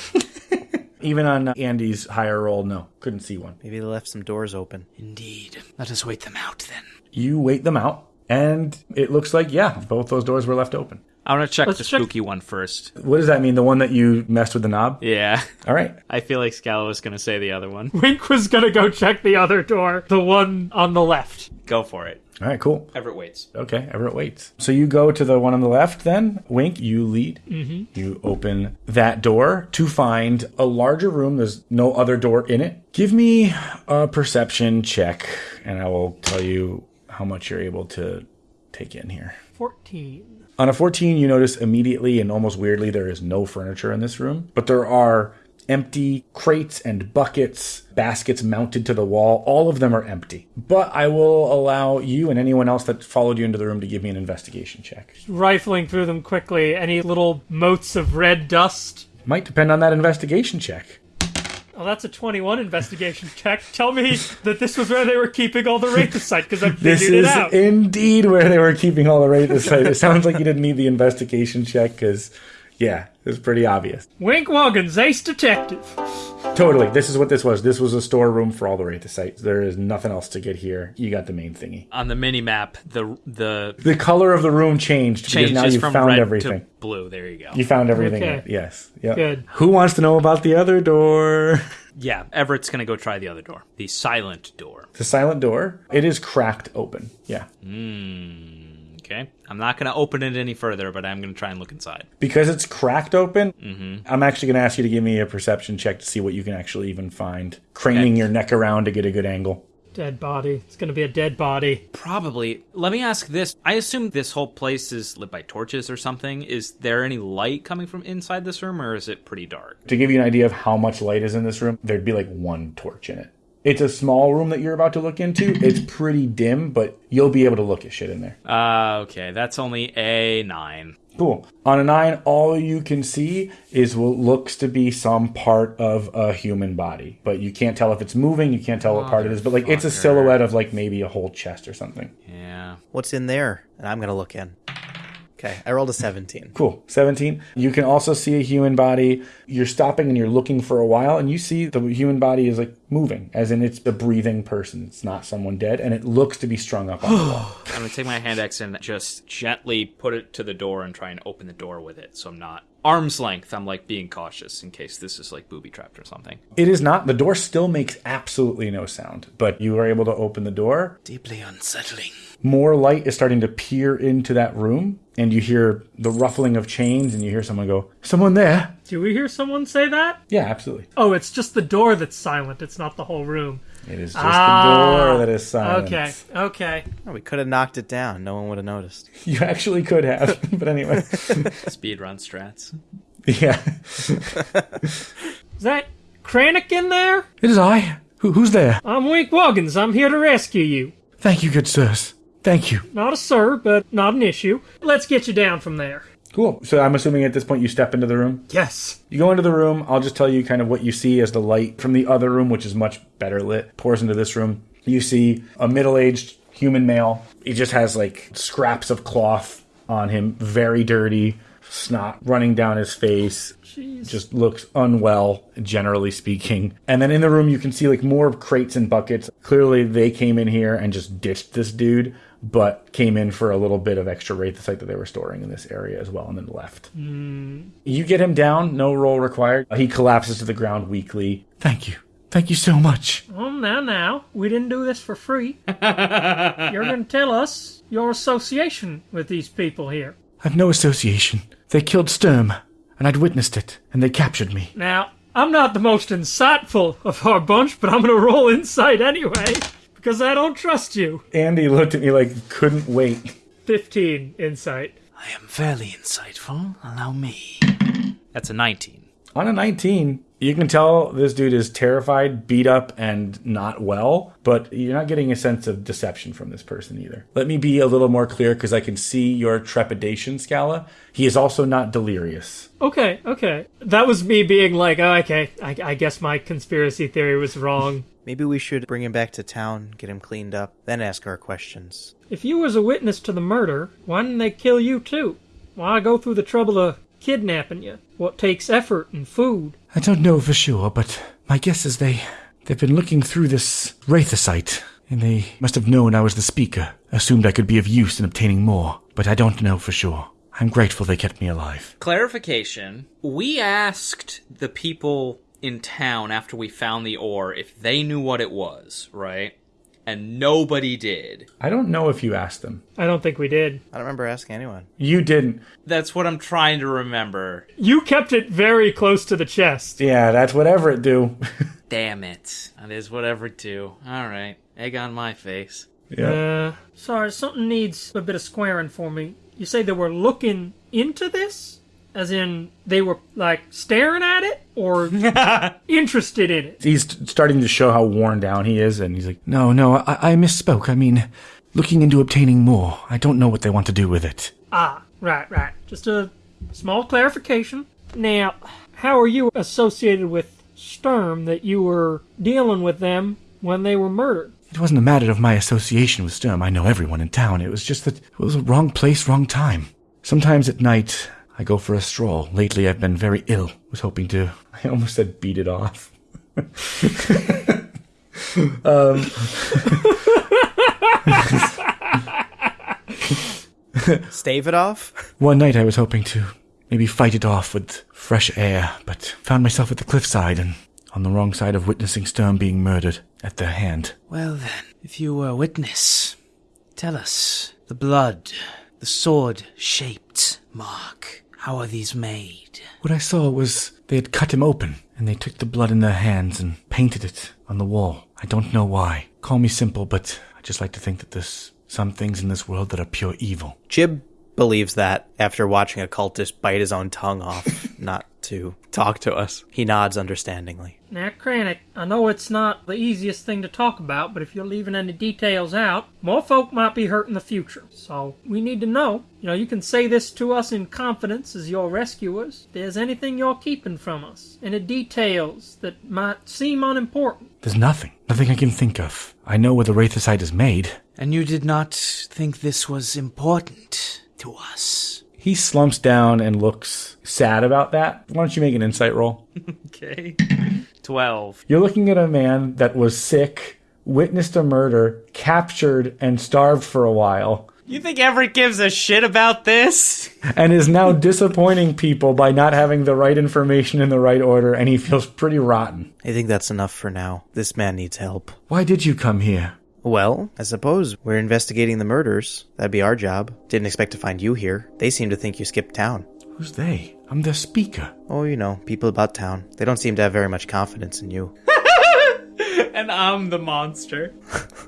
Even on uh, Andy's higher roll, no, couldn't see one. Maybe they left some doors open. Indeed. Let us wait them out then. You wait them out, and it looks like, yeah, both those doors were left open. I want to check Let's the check- spooky one first. What does that mean? The one that you messed with the knob? Yeah. All right. I feel like Scala was going to say the other one. Wink was gonna go check the other door, the one on the left. Go for it. All right, cool. Everett waits. Okay, Everett waits. So you go to the one on the left then. Wink, you lead. Mm-hmm. You open that door to find a larger room. There's no other door in it. Give me a perception check, and I will tell you how much you're able to take in here. 14. On a 14, you notice immediately and almost weirdly there is no furniture in this room, but there are empty crates and buckets, baskets mounted to the wall. All of them are empty. But I will allow you and anyone else that followed you into the room to give me an investigation check. Rifling through them quickly, any little motes of red dust. Might depend on that investigation check. Oh, that's a 21 investigation check. Tell me that this was where they were keeping all the Wraithosite, because I figured This it is out. indeed where they were keeping all the Wraithosite. It sounds like you didn't need the investigation check because, yeah, it was pretty obvious. Wink Woggins, ace detective. Totally. This is what this was. This was a storeroom for all the Wraithosites. There is nothing else to get here. You got the main thingy. On the mini map, the the The color of the room changed because now you from found red everything. to blue. There you go. You found everything. Okay. Yes. Yep. Good. Who wants to know about the other door? Yeah, Everett's gonna go try the other door, the silent door. The silent door. It is cracked open. Yeah. Hmm. Okay, I'm not gonna open it any further, but I'm gonna try and look inside. Because it's cracked open, Mm-hmm. I'm actually going to ask you to give me a perception check to see what you can actually even find. Craning your neck around to get a good angle. Dead body. It's gonna be a dead body. Probably. Let me ask this. I assume this whole place is lit by torches or something. Is there any light coming from inside this room, or is it pretty dark? To give you an idea of how much light is in this room, there'd be like one torch in it. It's a small room that you're about to look into. It's pretty dim, but you'll be able to look at shit in there. Uh, okay, that's only a nine. Cool. On a nine, all you can see is what looks to be some part of a human body, but you can't tell if it's moving. You can't tell what part it is, but like it's a silhouette of like maybe a whole chest or something. Yeah. What's in there? And I'm gonna look in. Okay, I rolled a 17. Cool. 17. You can also see a human body. You're stopping and you're looking for a while, and you see the human body is like moving, as in it's a breathing person. It's not someone dead, and it looks to be strung up on the wall. I'm gonna take my hand axe and just gently put it to the door and try and open the door with it, so I'm not arm's length. I'm like being cautious in case this is like booby trapped or something. It is not. The door still makes absolutely no sound, but you are able to open the door. Deeply unsettling. More light is starting to peer into that room, and you hear the ruffling of chains, and you hear someone go, Someone there? Do we hear someone say that? Yeah, absolutely. Oh, it's just the door that's silent. It's not the whole room. It is just Ah, the door that is silent. Okay, okay. Oh, we could have knocked it down. No one would have noticed. You actually could have, but anyway. Speed run strats. yeah. Is that Kranich in there? It is I. Who, who's there? I'm Wink Woggins. I'm here to rescue you. Thank you, good sirs. Thank you. Not a sir, but not an issue. Let's get you down from there. Cool. So I'm assuming at this point you step into the room. Yes. You go into the room. I'll just tell you kind of what you see as the light from the other room, which is much better lit, pours into this room. You see a middle aged human male. He just has like scraps of cloth on him, very dirty, snot running down his face. Just looks unwell, generally speaking. And then in the room, you can see like more crates and buckets. Clearly, they came in here and just ditched this dude, but came in for a little bit of extra Wraithosite that they were storing in this area as well, and then left. Mm. You get him down, no roll required. He collapses to the ground weakly. Thank you. Thank you so much. Oh, now, now. We didn't do this for free. You're going to tell us your association with these people here. I've no association. They killed Sturm, and I'd witnessed it, and they captured me. Now, I'm not the most insightful of our bunch, but I'm going to roll insight anyway, because I don't trust you. Andy looked at me like couldn't wait. 15 insight. I am fairly insightful. Allow me. That's a 19. On a 19, you can tell this dude is terrified, beat up, and not well, but you're not getting a sense of deception from this person either. Let me be a little more clear because I can see your trepidation, Scala. He is also not delirious. Okay, okay. That was me being like, oh, okay, I, I guess my conspiracy theory was wrong. Maybe we should bring him back to town, get him cleaned up, then ask our questions. If you was a witness to the murder, why didn't they kill you too? Why go through the trouble of kidnapping you? What takes effort and food? I don't know for sure, but my guess is they they've been looking through this Wraithosite, and they must have known I was the speaker, assumed I could be of use in obtaining more, but I don't know for sure. I'm grateful they kept me alive. Clarification. We asked the people in town after we found the ore if they knew what it was, right? And nobody did. I don't know if you asked them. I don't think we did. I don't remember asking anyone. You didn't. That's what I'm trying to remember. You kept it very close to the chest. Yeah, that's whatever it do. Damn it. That is whatever to. Alright. Egg on my face. yeah. Uh, sorry, something needs a bit of squaring for me. You say they were looking into this? As in, they were, like, staring at it? Or interested in it? He's starting to show how worn down he is, and he's like, No, no, I, I misspoke. I mean, looking into obtaining more. I don't know what they want to do with it. Ah, right, right. Just a small clarification. Now, how are you associated with Sturm that you were dealing with them when they were murdered? It wasn't a matter of my association with Sturm. I know everyone in town. It was just that it was a wrong place, wrong time. Sometimes at night, I go for a stroll. Lately, I've been very ill. Was hoping to. I almost said beat it off. Um. Stave it off? One night, I was hoping to maybe fight it off with fresh air, but found myself at the cliffside and on the wrong side of witnessing Sturm being murdered at their hand. Well then, if you were a witness, tell us the blood, the sword-shaped mark. How are these made? What I saw was they had cut him open, and they took the blood in their hands and painted it on the wall. I don't know why. Call me simple, but I just like to think that there's some things in this world that are pure evil. Jib believes that after watching a cultist bite his own tongue off not to talk to us. He nods understandingly. Now, Kranich, I know it's not the easiest thing to talk about, but if you're leaving any details out, more folk might be hurt in the future. So we need to know. You know, you can say this to us in confidence as your rescuers. If there's anything you're keeping from us, any details that might seem unimportant. There's nothing. Nothing I can think of. I know where the Wraithosite is made. And you did not think this was important to us? He slumps down and looks sad about that. Why don't you make an insight roll? Okay. 12. You're looking at a man that was sick, witnessed a murder, captured, and starved for a while, You think Everett gives a shit about this? and is now disappointing people by not having the right information in the right order, and he feels pretty rotten. I think that's enough for now. This man needs help. Why did you come here? Well, I suppose we're investigating the murders. That'd be our job. Didn't expect to find you here. They seem to think you skipped town. Who's they? I'm their speaker. Oh, you know, people about town. They don't seem to have very much confidence in you. And I'm the monster.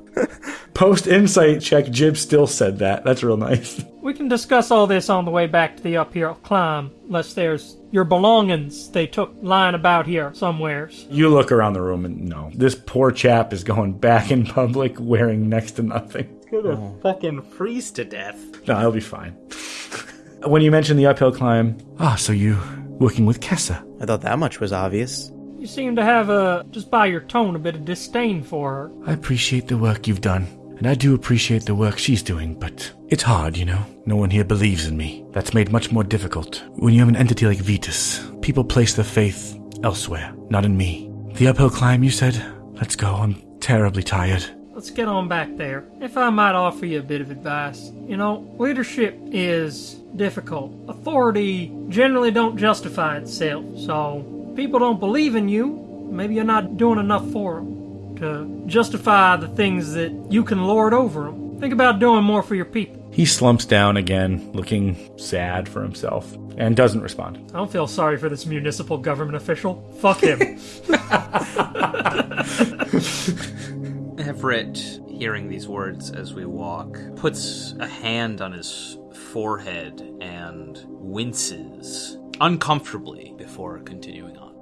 Post insight check, Jib still said that. That's real nice. We can discuss all this on the way back to the uphill climb, unless there's your belongings they took lying about here somewheres. You look around the room and no. This poor chap is going back in public wearing next to nothing. Gonna fucking freeze to death. No, he'll be fine. when you mentioned the uphill climb, ah, so you working with Kessa? I thought that much was obvious. You seem to have a, just by your tone, a bit of disdain for her. I appreciate the work you've done, and I do appreciate the work she's doing, but it's hard, you know. No one here believes in me. That's made much more difficult. When you have an entity like Vetus, people place their faith elsewhere, not in me. The uphill climb, you said? Let's go. I'm terribly tired. Let's get on back there. If I might offer you a bit of advice, you know, leadership is difficult. Authority generally don't justify itself, so people don't believe in you. Maybe you're not doing enough for them to justify the things that you can lord over them. Think about doing more for your people. He slumps down again, looking sad for himself, and doesn't respond. I don't feel sorry for this municipal government official. Fuck him. Everett, hearing these words as we walk, puts a hand on his forehead and winces uncomfortably before continuing on.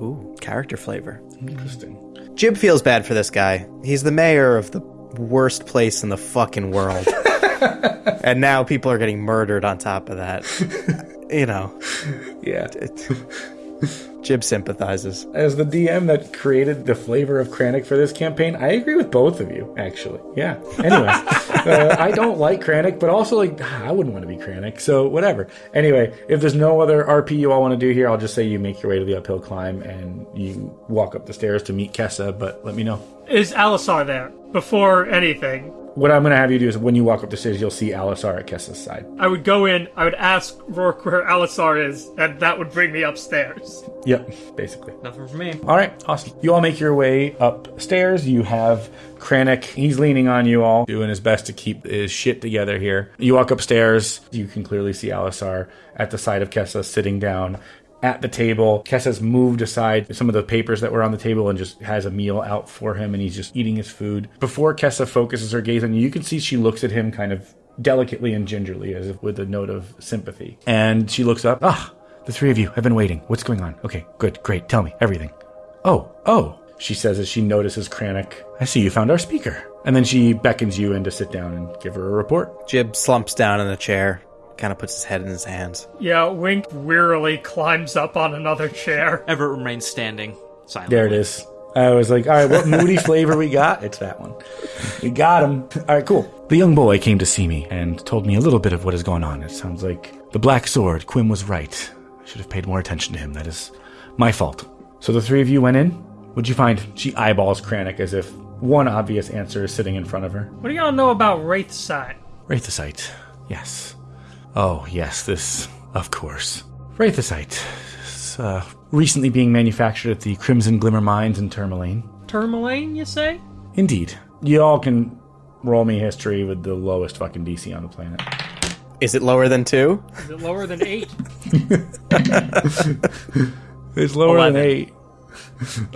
Ooh, character flavor. Interesting. Jib feels bad for this guy. He's the mayor of the worst place in the fucking world. and now people are getting murdered on top of that. you know, Yeah. It, Jib sympathizes. As the DM that created the flavor of Kranich for this campaign, I agree with both of you, actually. Yeah. Anyway. Uh, I don't like Kranich, but also like I wouldn't want to be Kranich, so whatever. Anyway, if there's no other RP you all want to do here, I'll just say you make your way to the uphill climb and you walk up the stairs to meet Kessa. But let me know. Is Alisar there? Before anything, What I'm going to have you do is when you walk up the stairs, you'll see Alisar at Kessa's side. I would go in, I would ask Rourke where Alisar is, and that would bring me upstairs. Yep, basically. Nothing for me. All right, awesome. You all make your way upstairs. You have Kranich. He's leaning on you all, doing his best to keep his shit together here. You walk upstairs. You can clearly see Alisar at the side of Kessa sitting down at the table. Kessa's moved aside some of the papers that were on the table and just has a meal out for him, and he's just eating his food. Before Kessa focuses her gaze on you, you can see she looks at him kind of delicately and gingerly, as if with a note of sympathy. And she looks up. Ah, the three of you have been waiting. What's going on? Okay, good, great. Tell me everything. Oh, oh, she says as she notices Kranich. I see you found our speaker. And then she beckons you in to sit down and give her a report. Jib slumps down in a chair, kind of puts his head in his hands. Yeah, Wink wearily climbs up on another chair. Everett remains standing silently. There it is. I was like, all right, what moody flavor we got? It's that one. We got him. All right, cool. The young boy came to see me and told me a little bit of what is going on. It sounds like the Black Sword, Quim was right. I should have paid more attention to him. That is my fault. So the three of you went in? What'd you find? She eyeballs Kranich as if one obvious answer is sitting in front of her. What do y'all know about Wraithside? Wraithosite. Yes. Oh, yes, this, of course. Wraithosite. It's, uh, recently being manufactured at the Crimson Glimmer Mines in Termalaine. Termalaine, you say? Indeed. You all can roll me history with the lowest fucking DC on the planet. Is it lower than two? Is it lower than eight? It's lower Eleven. than eight.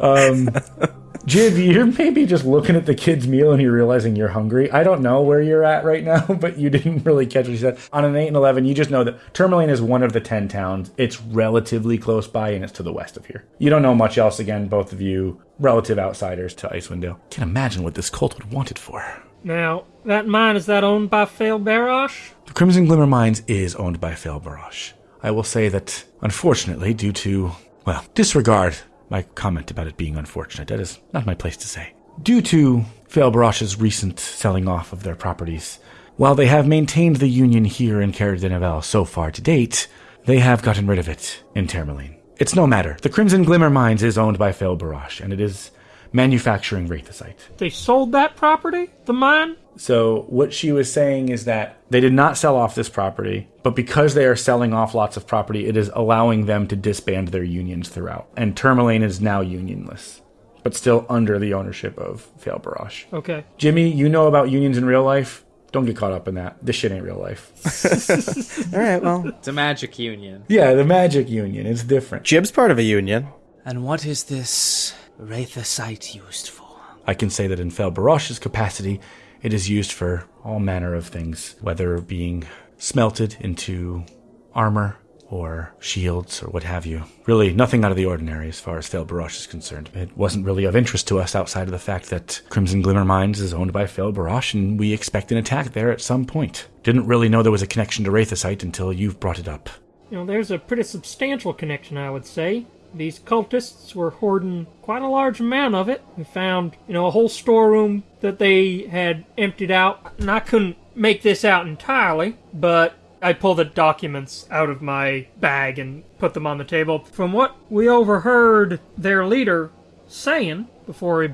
Um, Jib, you're maybe just looking at the kid's meal and you're realizing you're hungry. I don't know where you're at right now, but you didn't really catch what she said. On an 8 and 11, you just know that Termalaine is one of the 10 towns. It's relatively close by and it's to the west of here. You don't know much else, again, both of you relative outsiders to Icewind Dale. Can't imagine what this cult would want it for. Now, that mine, is that owned by Fail Barash? The Crimson Glimmer Mines is owned by Fail Barash. I will say that, unfortunately, due to, well, disregard my comment about it being unfortunate. That is not my place to say. Due to Failbarash's recent selling off of their properties, while they have maintained the union here in Caer Dineval so far to date, they have gotten rid of it in Termalaine. It's no matter. The Crimson Glimmer Mines is owned by Failbarash, and it is manufacturing Wraithosite. They sold that property? The mine? So what she was saying is that they did not sell off this property, but because they are selling off lots of property, it is allowing them to disband their unions throughout. And Termalaine is now unionless, but still under the ownership of Fail Barash. Okay. Jimmy, you know about unions in real life. Don't get caught up in that. This shit ain't real life. All right, well, It's a magic union. yeah, the magic union It's different. Jib's part of a union. And what is this Wraithosite used for? I can say that in Fail Barash's capacity, it is used for all manner of things, whether being smelted into armor or shields or what have you. Really, nothing out of the ordinary as far as Fail Barash is concerned. It wasn't really of interest to us outside of the fact that Crimson Glimmer Mines is owned by Fail Barash and we expect an attack there at some point. Didn't really know there was a connection to Wraithosite until you've brought it up. You know, there's a pretty substantial connection, I would say. These cultists were hoarding quite a large amount of it. We found, you know, a whole storeroom that they had emptied out, and I couldn't make this out entirely, but I pulled the documents out of my bag and put them on the table. From what we overheard their leader saying before he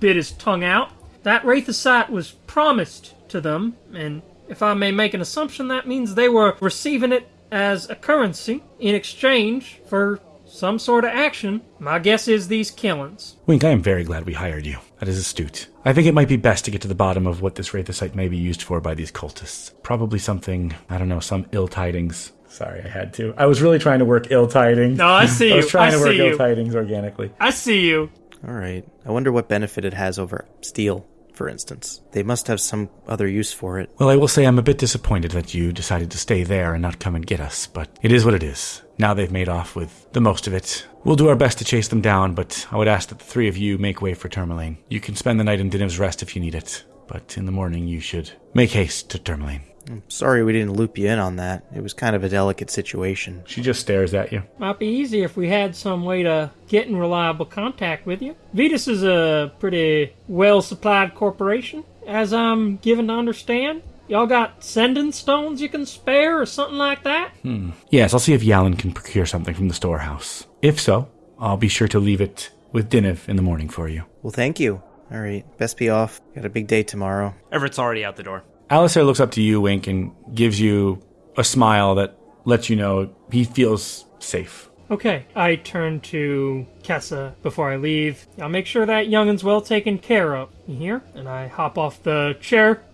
bit his tongue out, that Wraithosite was promised to them, and if I may make an assumption, that means they were receiving it as a currency in exchange for some sort of action. My guess is these killings. Wink, I am very glad we hired you. That is astute. I think it might be best to get to the bottom of what this Wraithosite may be used for by these cultists. Probably something, I don't know, some ill tidings. Sorry, I had to. I was really trying to work ill tidings. No, I see you. I was trying I to work see ill tidings organically. I see you. All right. I wonder what benefit it has over steel, for instance. They must have some other use for it. Well, I will say I'm a bit disappointed that you decided to stay there and not come and get us, but it is what it is. Now they've made off with the most of it. We'll do our best to chase them down, but I would ask that the three of you make way for Termalaine. You can spend the night in Diniv's Rest if you need it, but in the morning you should make haste to Termalaine. I'm Sorry we didn't loop you in on that. It was kind of a delicate situation. She just stares at you. Might be easier if we had some way to get in reliable contact with you. Vetus is a pretty well supplied corporation, as I'm given to understand? Y'all got sending stones you can spare or something like that? Hmm. Yes, I'll see if Yalin can procure something from the storehouse. If so, I'll be sure to leave it with Diniv in the morning for you. Well, thank you. All right, best be off. Got a big day tomorrow. Everett's already out the door. Alistair looks up to you, Wink, and gives you a smile that lets you know he feels safe. Okay, I turn to Kessa before I leave. I'll make sure that youngin's well taken care of. You hear? And I hop off the chair and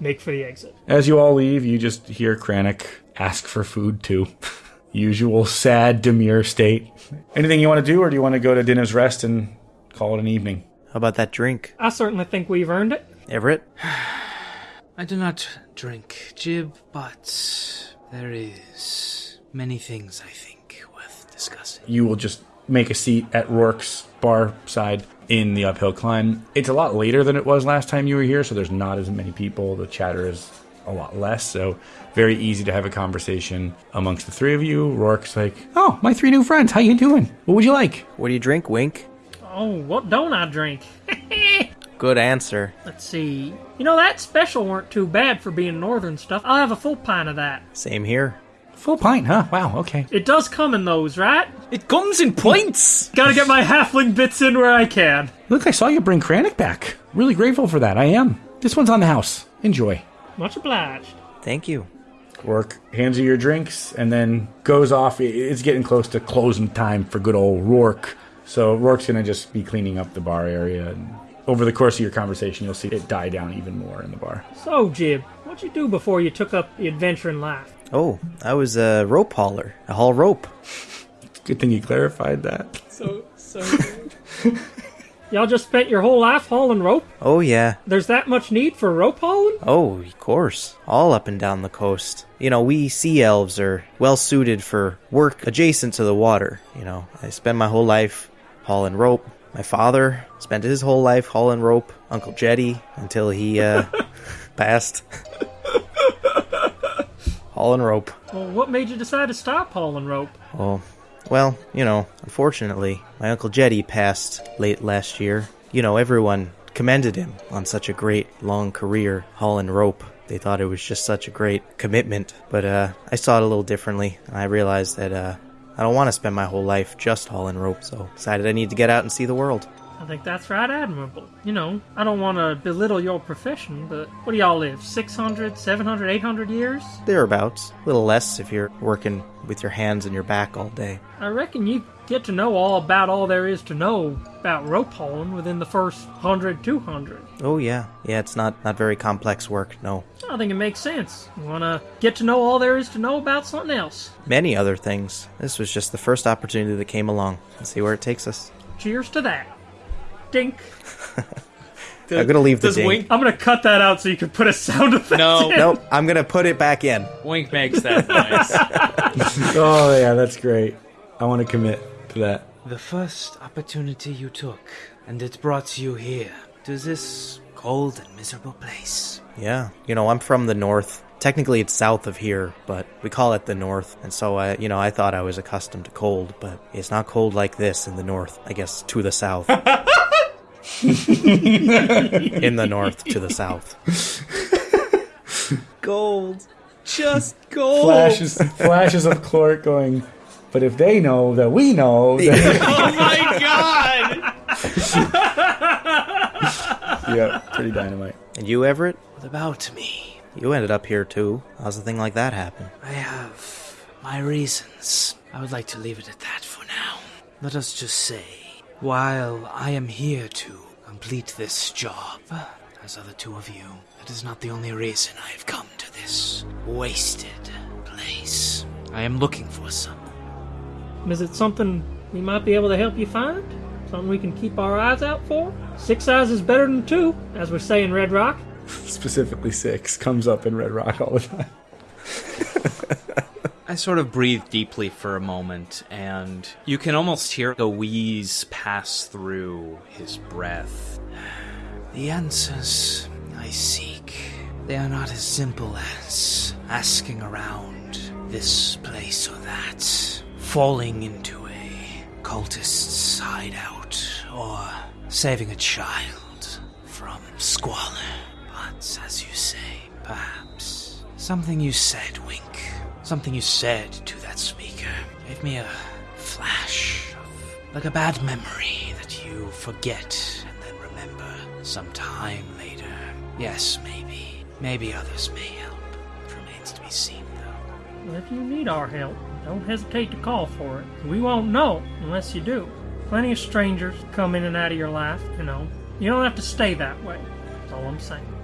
make for the exit. As you all leave, you just hear Kranich ask for food too. Usual sad, demure state. Anything you want to do, or do you want to go to Dinner's Rest and call it an evening? How about that drink, I certainly think we've earned it. Everett? I do not drink Jib, but there is many things I think worth discussing. You will just make a seat at Rourke's bar side in the uphill climb. It's a lot later than it was last time you were here, so there's not as many people. The chatter is a lot less, so very easy to have a conversation amongst the three of you. Rourke's like, "Oh, my three new friends. How you doing? What would you like?" What do you drink, Wink? Oh, what don't I drink? Good answer. Let's see. You know, that special weren't too bad for being northern stuff. I'll have a full pint of that. Same here. Full pint, huh? Wow, okay. It does come in those, right? It comes in points. Gotta get my halfling bits in where I can. Look, I saw you bring Kranich back. Really grateful for that. I am. This one's on the house. Enjoy. Much obliged. Thank you. Rourke hands you your drinks and then goes off. It's getting close to closing time for good old Rourke. So Rourke's gonna just be cleaning up the bar area. And over the course of your conversation, you'll see it die down even more in the bar. So, Jib, what'd you do before you took up the adventure in life? Oh, I was a rope hauler. I haul rope. Good thing you clarified that. So, so. Y'all just spent your whole life hauling rope? Oh, yeah. There's that much need for rope hauling? Oh, of course. All up and down the coast. You know, we sea elves are well suited for work adjacent to the water. You know, I spend my whole life hauling rope. My father spent his whole life hauling rope. Uncle Jetty until he uh, passed. Hauling rope. Well, what made you decide to stop hauling rope? Oh, well, you know, unfortunately, my Uncle Jetty passed late last year. You know, everyone commended him on such a great long career hauling rope. They thought it was just such a great commitment. But uh, I saw it a little differently. I realized that uh, I don't want to spend my whole life just hauling rope, so decided I need to get out and see the world. I think that's right admirable. You know, I don't want to belittle your profession, but what do y'all live? 600, 700, 800 years? Thereabouts. A little less if you're working with your hands and your back all day. I reckon you get to know all about all there is to know about rope hauling within the first 100, 200. Oh yeah, yeah. It's not not very complex work. No, I think it makes sense. You want to get to know all there is to know about something else. many other things. This was just the first opportunity that came along. Let's see where it takes us. Cheers to that. Dink. I'm gonna leave the Does. Wink I'm gonna cut that out so you can put a sound effect. No. in. Nope, I'm gonna put it back in. Wink makes that noise. Oh yeah, that's great. I want to commit to that. The first opportunity you took, and it brought you here, to this cold and miserable place. Yeah, you know, I'm from the north. Technically, it's south of here, but we call it the north. And so, I, you know, I thought I was accustomed to cold, but it's not cold like this in the north. I guess to the south. in the north to the south. gold. Just gold. Flashes, flashes of Clork going. But if they know that we know, then Oh my god! yeah, pretty dynamite. And you, Everett, What about me? you ended up here too. How's a thing like that happen? I have my reasons. I would like to leave it at that for now. Let us just say, while I am here to complete this job, as are the two of you, that is not the only reason I have come to this wasted place. I am looking for someone. Is it something we might be able to help you find? Something we can keep our eyes out for? Six eyes is better than two, as we say in Red Rock. Specifically, six comes up in Red Rock all the time. I sort of breathe deeply for a moment, and you can almost hear a wheeze pass through his breath. The answers I seek, they are not as simple as asking around this place or that, falling into a cultist's hideout, or saving a child from squalor. But as you say, perhaps something you said, Wink, something you said to that speaker gave me a flash of like a bad memory that you forget and then remember sometime later. Yes, maybe. Maybe others may help. It remains to be seen, though. Well, If you need our help, don't hesitate to call for it. We won't know unless you do. Plenty of strangers come in and out of your life, you know. You don't have to stay that way. That's all I'm saying.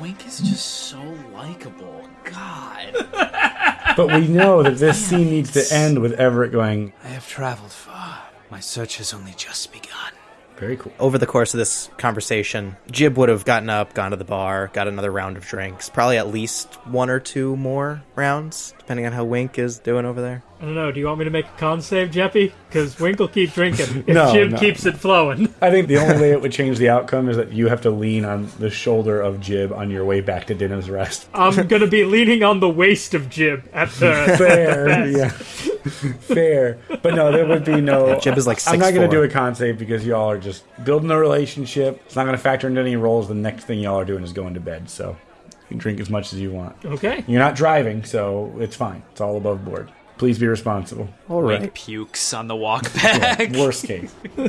Man, Wink is just so likable. God. But we know that this scene needs to end with Everett going, I have traveled far. My search has only just begun. very cool. Over the course of this conversation, Jib would have gotten up, gone to the bar, got another round of drinks, probably at least one or two more rounds, depending on how Wink is doing over there. I don't know. Do you want me to make a con save, Jeppy? Because Wink will keep drinking if No, Jim no. keeps it flowing. I think the only way it would change the outcome is that you have to lean on the shoulder of Jib on your way back to Dinner's Rest. I'm gonna be leaning on the waist of Jib at the. Fair, yeah. Fair. But no, there would be no. Jib is like I'm not going to do a con save because y'all are just building a relationship. It's not going to factor into any roles. The next thing y'all are doing is going to bed. So you can drink as much as you want. Okay. You're not driving, so it's fine. It's all above board. Please be responsible. All right. Wink pukes on the walk back. Worst case.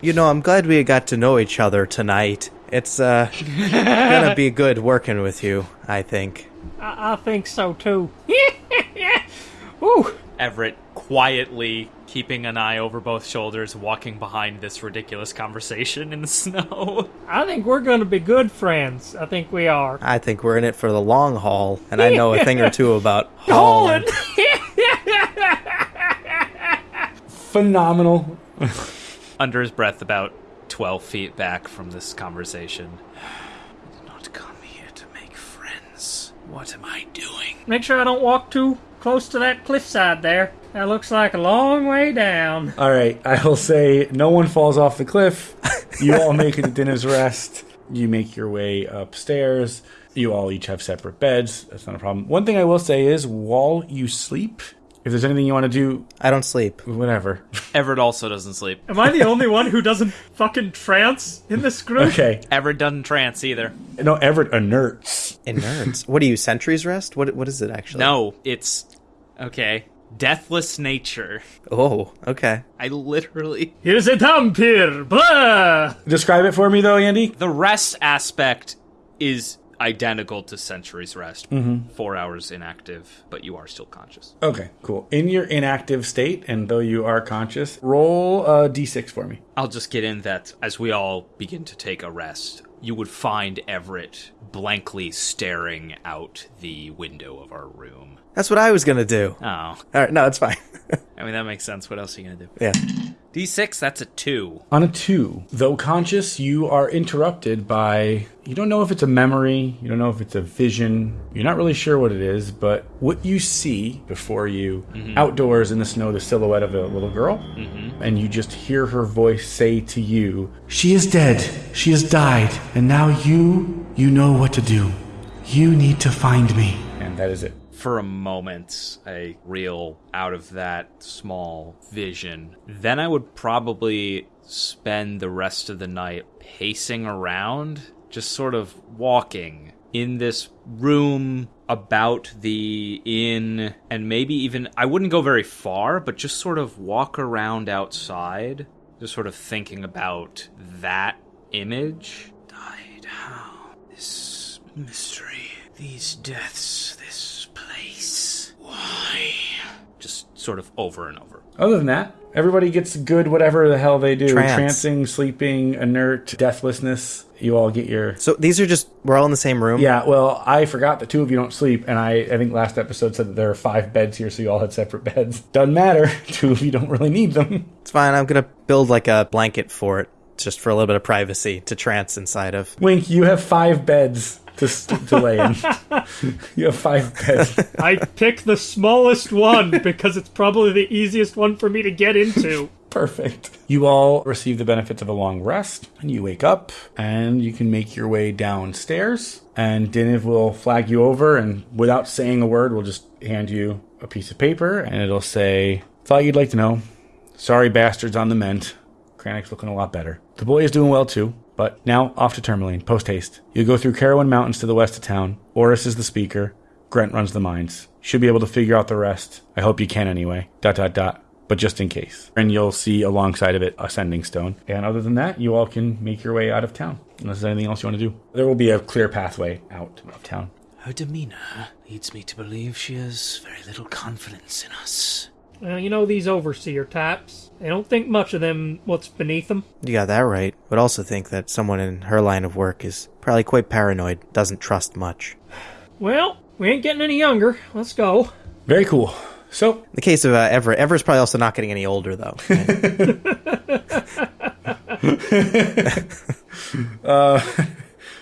You know, I'm glad we got to know each other tonight. It's uh gonna be good working with you, I think. I, I think so too. Ooh. Everett quietly keeping an eye over both shoulders, walking behind this ridiculous conversation in the snow. I think we're gonna be good friends. I think we are. I think we're in it for the long haul, and I know a thing or two about hauling. Phenomenal. Under his breath, about 12 feet back from this conversation. I did not come here to make friends. What am I doing? Make sure I don't walk too close to that cliffside there. That looks like a long way down. All right, I will say no one falls off the cliff. You all make it to Dinner's Rest. You make your way upstairs. You all each have separate beds. That's not a problem. One thing I will say is while you sleep, if there's anything you want to do, I don't sleep. whatever. Everett also doesn't sleep. Am I the only one who doesn't fucking trance in this group? Okay. Everett doesn't trance either. No, Everett inerts. In nerds. what are you, Sentry's Rest? What what is it actually? No, it's. Okay. Deathless nature. Oh, okay. I literally. Here's a vampire. Blah. Describe it for me, though, Andy. The rest aspect is identical to Sentry's Rest. Mm-hmm. Four hours inactive, but you are still conscious. Okay, cool. In your inactive state, and though you are conscious, roll a d6 for me. I'll just get in that as we all begin to take a rest, you would find Everett blankly staring out the window of our room. That's what I was gonna do. Oh, All right, no, it's fine. I mean, that makes sense. What else are you going to do? yeah. D6, that's a two. On a two, though conscious, you are interrupted by. You don't know if it's a memory, you don't know if it's a vision, you're not really sure what it is, but what you see before you, mm-hmm. outdoors in the snow, the silhouette of a little girl, mm-hmm. and you just hear her voice say to you, She is dead, she has died, and now you, you know what to do. You need to find me. And that is it. For a moment, a reel out of that small vision. Then I would probably spend the rest of the night pacing around, just sort of walking in this room about the inn, and maybe even, I wouldn't go very far, but just sort of walk around outside, just sort of thinking about that image. Died how? This mystery. These deaths. This place. Why? Just sort of over and over. Other than that, everybody gets good whatever the hell they do. Trance. Trancing, sleeping, inert, deathlessness. You all get your. So these are just we're all in the same room. Yeah, well, I forgot that two of you don't sleep, and I, I think last episode said that there are five beds here, so you all had separate beds. Doesn't matter. Two of you don't really need them. It's fine. I'm gonna build like a blanket for it, just for a little bit of privacy to trance inside of. Wink, you have five beds to, to lay in. you have five beds. I pick the smallest one because it's probably the easiest one for me to get into. Perfect. You all receive the benefits of a long rest, and you wake up, and you can make your way downstairs. And Diniv will flag you over, and without saying a word, will just hand you a piece of paper, and it'll say, Thought you'd like to know. Sorry, bastards on the mend. Kranich looking a lot better. The boy is doing well too. But now off to Termalaine, post haste. You'll go through Carowin Mountains to the west of town. Oarus is the speaker. Grant runs the mines. Should be able to figure out the rest. I hope you can anyway. Dot dot dot. But just in case. And you'll see alongside of it a sending stone. And other than that, you all can make your way out of town. Unless there's anything else you want to do. There will be a clear pathway out of town. Her demeanor leads me to believe she has very little confidence in us. Uh, you know these overseer types. They don't think much of them what's beneath them. You got that right. Would also think that someone in her line of work is probably quite paranoid, doesn't trust much. Well, we ain't getting any younger. Let's go. Very cool. So, In the case of uh, Everett, Everett's probably also not getting any older, though.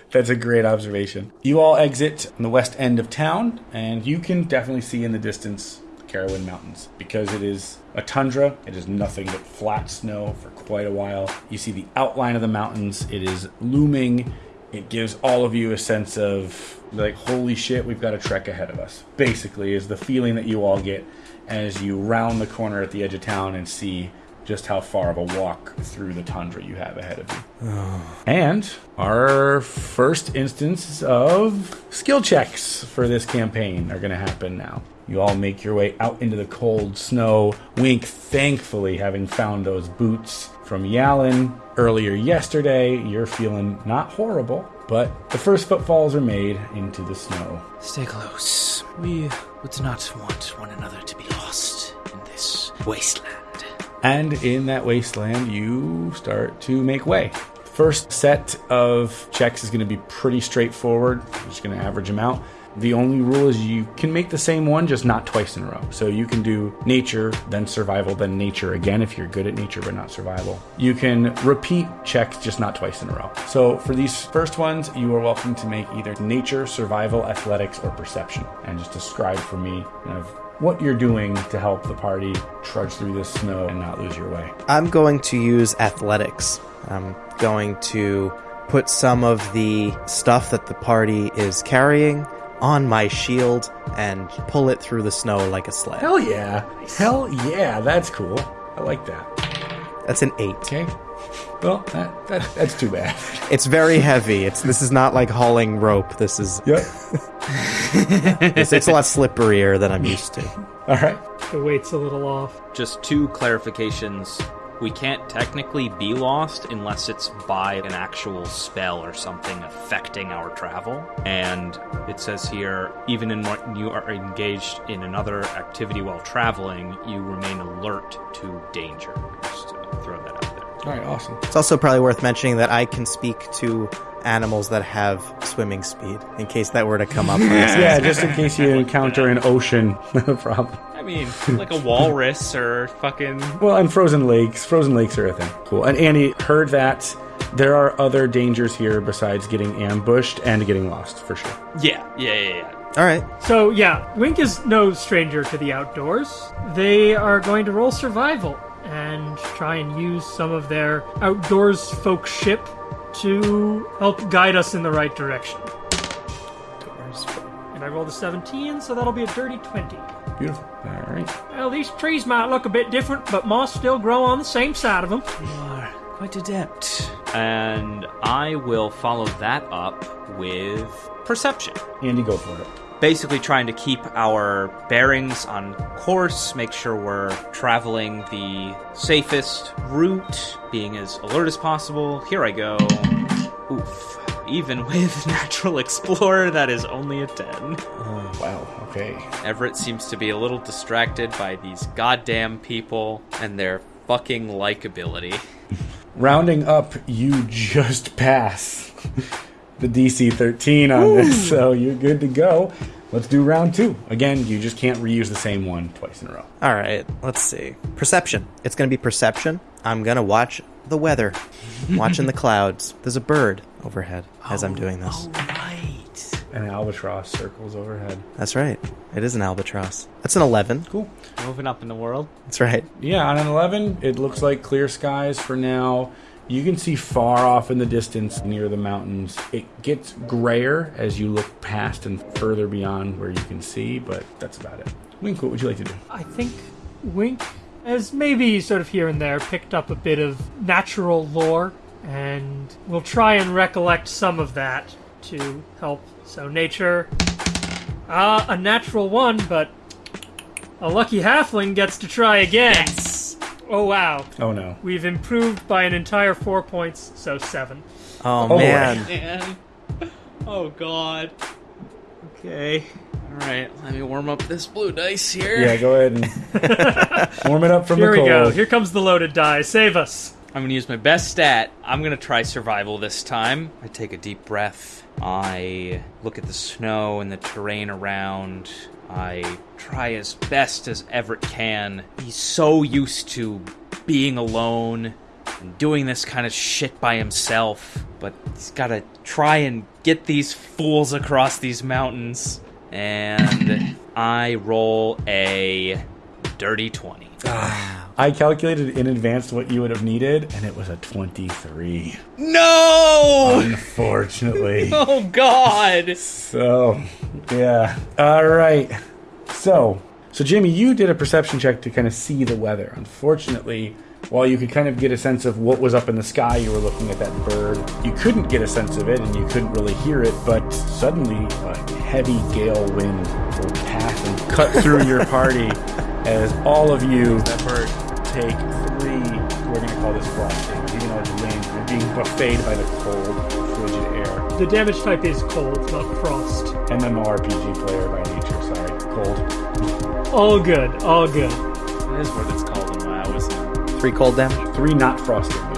That's a great observation. You all exit on the west end of town, and you can definitely see in the distance the Carowin Mountains. Because it is a tundra, it is nothing but flat snow for quite a while. You see the outline of the mountains, it is looming. It gives all of you a sense of, like, holy shit, we've got a trek ahead of us. Basically, is the feeling that you all get as you round the corner at the edge of town and see just how far of a walk through the tundra you have ahead of you. And our first instance of skill checks for this campaign are going to happen now. You all make your way out into the cold snow. Wink, thankfully, having found those boots from Yalin earlier yesterday, you're feeling not horrible, but the first footfalls are made into the snow. Stay close. We would not want one another to be lost in this wasteland. And in that wasteland, you start to make way. First set of checks is going to be pretty straightforward. I'm just going to average them out. The only rule is you can make the same one, just not twice in a row. So you can do nature, then survival, then nature again if you're good at nature but not survival. You can repeat checks, just not twice in a row. So for these first ones, you are welcome to make either nature, survival, athletics, or perception. And just describe for me kind of what you're doing to help the party trudge through this snow and not lose your way. I'm going to use athletics. I'm going to put some of the stuff that the party is carrying on my shield and pull it through the snow like a sled. Hell yeah. Hell yeah, that's cool. I like that. That's an eight. Okay. Well, that, that that's too bad. It's very heavy. It's this is not like hauling rope. This is Yep. it's, it's a lot slipperier than I'm used to. All right. The weight's a little off. Just two clarifications. We can't technically be lost unless it's by an actual spell or something affecting our travel. And it says here, even in when you are engaged in another activity while traveling, you remain alert to danger. Just to throw that out there. All right, awesome. It's also probably worth mentioning that I can speak to animals that have swimming speed in case that were to come up. Yeah, just in case you encounter an ocean, no problem. I mean, like a walrus or fucking. Well, and frozen lakes. Frozen lakes are a thing. Cool. And Annie heard that there are other dangers here besides getting ambushed and getting lost, for sure. Yeah, yeah, yeah, yeah. All right. So yeah, Wink is no stranger to the outdoors. They are going to roll survival and try and use some of their outdoors folk ship to help guide us in the right direction. And I rolled a 17, so that'll be a dirty 20. Beautiful. All right. Well, these trees might look a bit different, but moss still grow on the same side of them. You are quite adept. And I will follow that up with perception. Andy, go for it. basically trying to keep our bearings on course, make sure we're traveling the safest route, being as alert as possible. Here I go. Oof. Even with Natural Explorer, that is only a 10. Oh, wow. Okay. Everett seems to be a little distracted by these goddamn people and their fucking likability. Rounding up, you just pass the DC 13 on this, so you're good to go. Let's do round two. Again, you just can't reuse the same one twice in a row. All right. Let's see. Perception. It's going to be perception. I'm going to watch the weather, watching the clouds. There's a bird overhead as I'm oh, doing this. Oh, right. An albatross circles overhead. That's right. It is an albatross. That's an 11. Cool. Moving up in the world. That's right. Yeah, on an 11, it looks like clear skies for now. You can see far off in the distance near the mountains. It gets grayer as you look past and further beyond where you can see, but that's about it. Wink, what would you like to do? I think Wink has maybe sort of here and there picked up a bit of natural lore and we'll try and recollect some of that to help. So nature, ah, a natural one, but a lucky halfling gets to try again. Oh wow, Oh no. we've improved by an entire four points, so seven. Oh, Oh, man. Man. Oh god. Okay. Alright, let me warm up this blue dice here. Yeah, go ahead and warm it up from Here the we go. Here comes the loaded die. Save us. I'm gonna use my best stat. I'm gonna try survival this time. I take a deep breath. I look at the snow and the terrain around. I try as best as Everett can. He's so used to being alone and doing this kind of shit by himself, but he's gotta try and get these fools across these mountains. And I roll a dirty 20. Ah. I calculated in advance what you would have needed, and it was a 23. No! Unfortunately. Oh god! So, yeah. All right. So, so Jimmy, you did a perception check to kind of see the weather. Unfortunately, while you could kind of get a sense of what was up in the sky, you were looking at that bird. You couldn't get a sense of it, and you couldn't really hear it. But suddenly, a heavy gale wind will pass and cut through your party as all of you take three. We're going to call this frosting, even though it's wind. You're being buffeted by the cold, frigid air. The damage type is cold, not frost. MMORPG player by nature. Sorry, cold. All good. All good. That is what it's called in WoW, isn't? Three cold damage? Three not frost damage.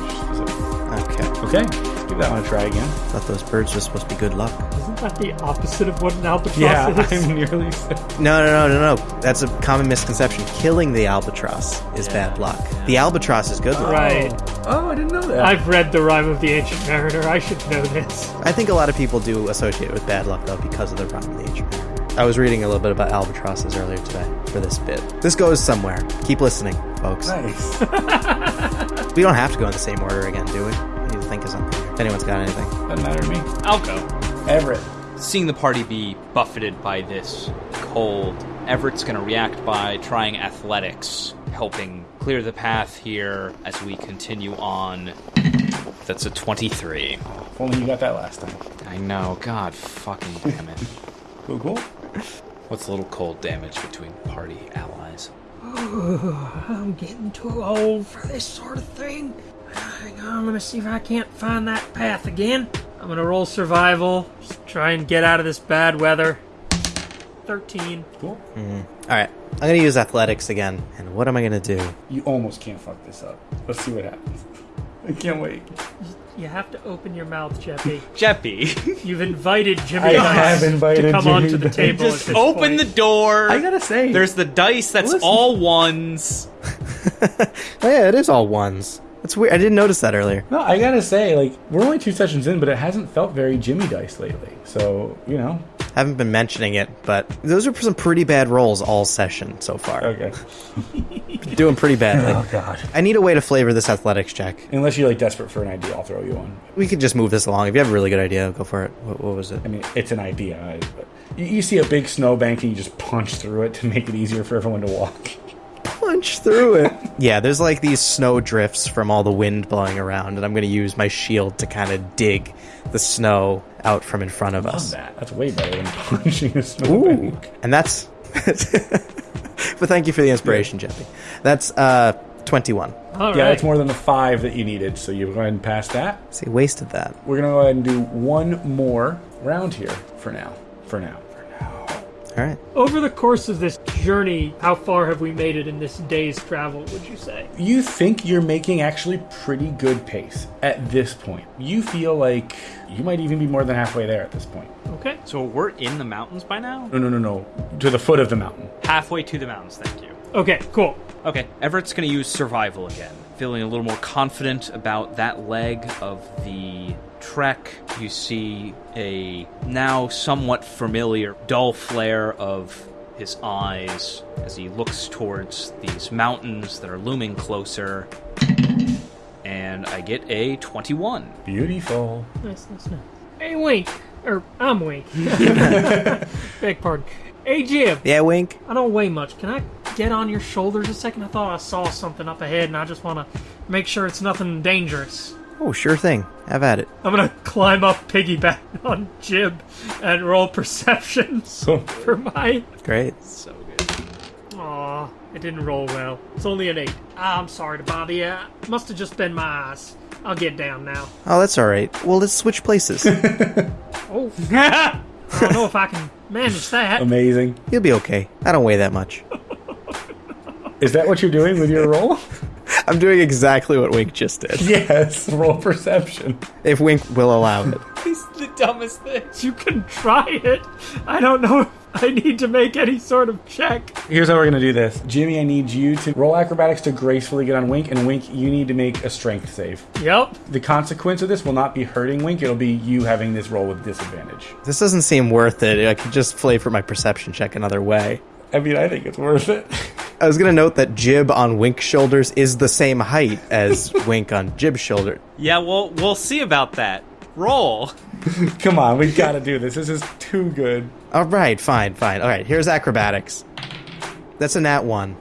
Okay. Okay, let's give that one a try again. Thought those birds were supposed to be good luck. Isn't that the opposite of what an albatross Yeah, is? I'm nearly. No, no, no, no, no. That's a common misconception. Killing the albatross is bad luck. The albatross is good luck. Right. Oh, I didn't know that. I've read the Rime of the Ancient Mariner. I should know this. I think a lot of people do associate it with bad luck, though, because of the rime of the ancient mariner. I was reading a little bit about albatrosses earlier today for this bit. This goes somewhere. Keep listening, folks. nice. We don't have to go in the same order again, do we? We need to think of something. If anyone's got anything. Doesn't matter to me. I'll go. Everett. Seeing the party be buffeted by this cold, Everett's gonna react by trying athletics, helping clear the path here as we continue on. That's a 23. If only you got that last time. I know, god fucking damn it. Cool, cool. What's a little cold damage between party allies? I'm getting too old for this sort of thing. Hang on, I'm gonna see if I can't find that path again. I'm gonna roll survival. Just try and get out of this bad weather. 13. Cool. Mm-hmm. All right. I'm going to use athletics again. And what am I going to do? You almost can't fuck this up. Let's see what happens. I can't wait. You have to open your mouth, Jeppy. Jeppy, You've invited Jimmy I Dice have invited to come Jimmy onto the Dice. table. at just this open point. the door. I gotta say, There's the dice that's Listen. all ones. Oh, yeah, it is all ones. That's weird. I didn't notice that earlier. No, I gotta say, like, we're only two sessions in, but it hasn't felt very Jimmy Dice lately. So, you know. Haven't been mentioning it, but those are some pretty bad rolls all session so far. Okay. Doing pretty badly. Oh, God. I need a way to flavor this athletics check. Unless you're, like, desperate for an idea, I'll throw you one. We could just move this along. If you have a really good idea, go for it. What, what was it? I mean, it's an idea. I- But you, you see a big snowbank and you just punch through it to make it easier for everyone to walk. Punch through it. yeah, there's like these snow drifts from all the wind blowing around, and I'm going to use my shield to kind of dig the snow out from in front of us. That. That's way better than punching a Ooh. snowbank. And that's. but thank you for the inspiration, Jeffy. That's uh 21. All Yeah, right. that's more than the five that you needed, so you go ahead and pass that. See, wasted that. We're gonna go ahead and do one more round here for now. For now. All right. Over the course of this journey, how far have we made it in this day's travel, would you say? You think you're making actually pretty good pace at this point. You feel like you might even be more than halfway there at this point. Okay. So we're in the mountains by now? No, no, no, no. To the foot of the mountain. Halfway to the mountains, thank you. Okay, cool. Okay, Everett's going to use survival again. Feeling a little more confident about that leg of the trek. You see a now somewhat familiar dull flare of his eyes as he looks towards these mountains that are looming closer. And I get a 21. Beautiful. Nice, nice, nice. Hey, Wink. Or, I'm Wink. Beg pardon. Hey, Jim! Yeah, wink. I don't weigh much. Can I get on your shoulders a second? I thought I saw something up ahead, and I just want to make sure it's nothing dangerous. Oh, sure thing. Have at it. I'm gonna climb up piggyback on Jib and roll perception So for my. Great. So good. Aw, it didn't roll well. It's only an eight. Ah, I'm sorry to bother you. Must have just been my eyes. I'll get down now. Oh, that's all right. Well, let's switch places. Oh, I don't know if I can manage that. amazing. You'll be okay. I don't weigh that much. Is that what you're doing with your roll? I'm doing exactly what Wink just did. yes, roll perception. If Wink will allow it. It's the dumbest thing. You can try it. I don't know if I need to make any sort of check. Here's how we're gonna do this. Jimmy, I need you to roll acrobatics to gracefully get on Wink, and Wink, you need to make a strength save. Yep. The consequence of this will not be hurting Wink, it'll be you having this roll with disadvantage. This doesn't seem worth it. I could just flavor my perception check another way. I mean, I think it's worth it. I was gonna note that Jib on Wink's shoulders is the same height as Wink on Jib's shoulder. Yeah, well, we'll see about that. Roll. Come on, we've got to do this. This is too good. All right, fine, fine. All right, here's acrobatics. That's a nat one,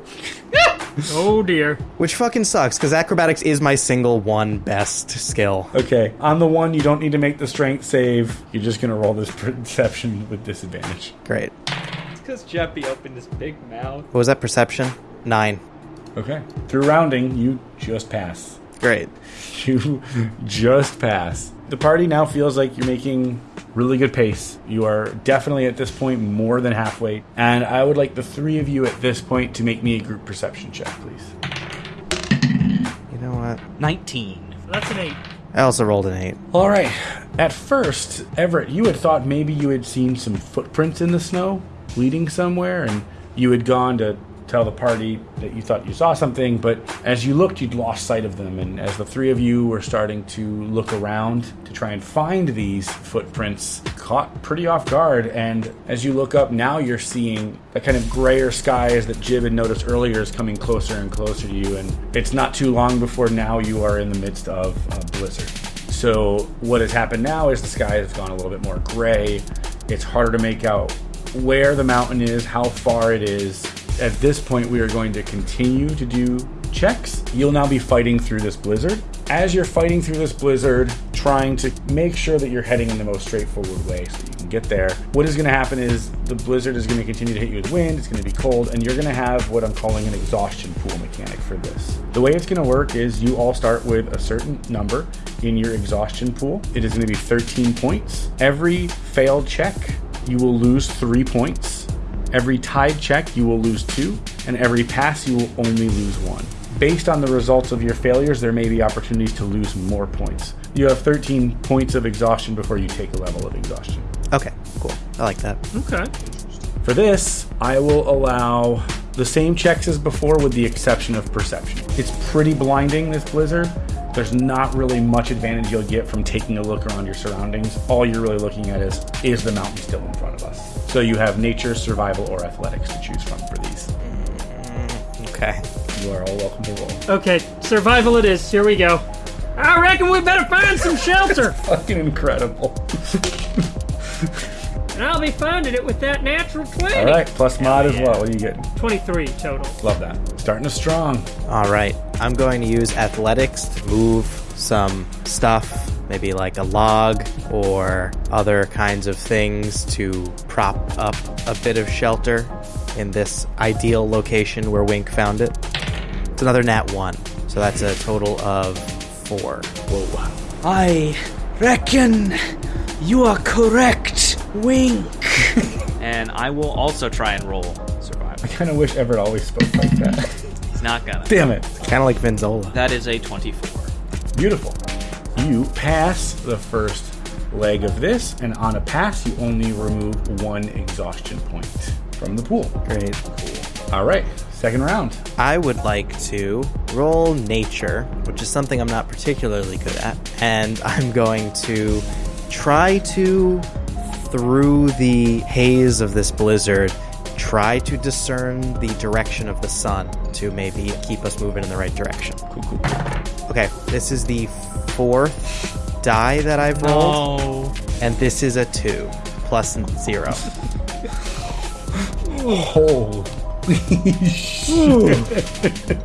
Oh dear. which fucking sucks because acrobatics is my single one best skill. Okay, on the one, you don't need to make the strength save. You're just gonna roll this perception with disadvantage. Great. Because Jeppy opened his big mouth. What was that perception? Nine. Okay. Through rounding, you just pass. Great. You just pass. The party now feels like you're making really good pace. You are definitely at this point more than halfway. And I would like the three of you at this point to make me a group perception check, please. You know what? 19. That's an eight. I also rolled an eight. All right. At first, Everett, you had thought maybe you had seen some footprints in the snow leading somewhere, and you had gone to tell the party that you thought you saw something, but as you looked, you'd lost sight of them. And as the three of you were starting to look around to try and find these footprints, caught pretty off guard. And as you look up, now you're seeing the kind of grayer skies that Jib had noticed earlier is coming closer and closer to you. And it's not too long before now you are in the midst of a blizzard. So what has happened now is the sky has gone a little bit more gray. It's harder to make out where the mountain is, how far it is. At this point, we are going to continue to do checks. You'll now be fighting through this blizzard. As you're fighting through this blizzard, trying to make sure that you're heading in the most straightforward way so you can get there, what is going to happen is the blizzard is going to continue to hit you with wind, it's going to be cold, and you're going to have what I'm calling an exhaustion pool mechanic for this. The way it's going to work is you all start with a certain number in your exhaustion pool. It is going to be 13 points. Every failed check, you will lose three points. Every tied check, you will lose two, and every pass, you will only lose one. Based on the results of your failures, there may be opportunities to lose more points. You have 13 points of exhaustion before you take a level of exhaustion. Okay, cool. I like that. Okay. For this, I will allow the same checks as before with the exception of perception. It's pretty blinding, this blizzard. There's not really much advantage you'll get from taking a look around your surroundings. All you're really looking at is is the mountain still in front of us? So you have nature, survival, or athletics to choose from for these. Mm, okay. You are all welcome to roll. Okay, survival it is. Here we go. I reckon we better find some shelter. Fucking incredible. and I'll be finding it with that natural 20. All right, plus mod as well. What are you getting? 23 total. Love that. Starting us strong. All right. I'm going to use athletics to move some stuff, maybe like a log or other kinds of things to prop up a bit of shelter in this ideal location where Wink found it. It's another nat 1. So that's a total of 4. Whoa. I reckon you are correct, Wink. And I will also try and roll survive. I kind of wish Everett always spoke like that. He's not gonna. Damn it. Kind of like Vinzola. That is a 24. Beautiful. You pass the first leg of this, and on a pass, you only remove one exhaustion point from the pool. Great. Cool. All right, second round. I would like to roll nature, which is something I'm not particularly good at, and I'm going to try to, through the haze of this blizzard, try to discern the direction of the sun to maybe keep us moving in the right direction. Cool, cool, cool. Okay, this is the fourth die that I've rolled, Oh. and this is a two plus zero. Holy shit.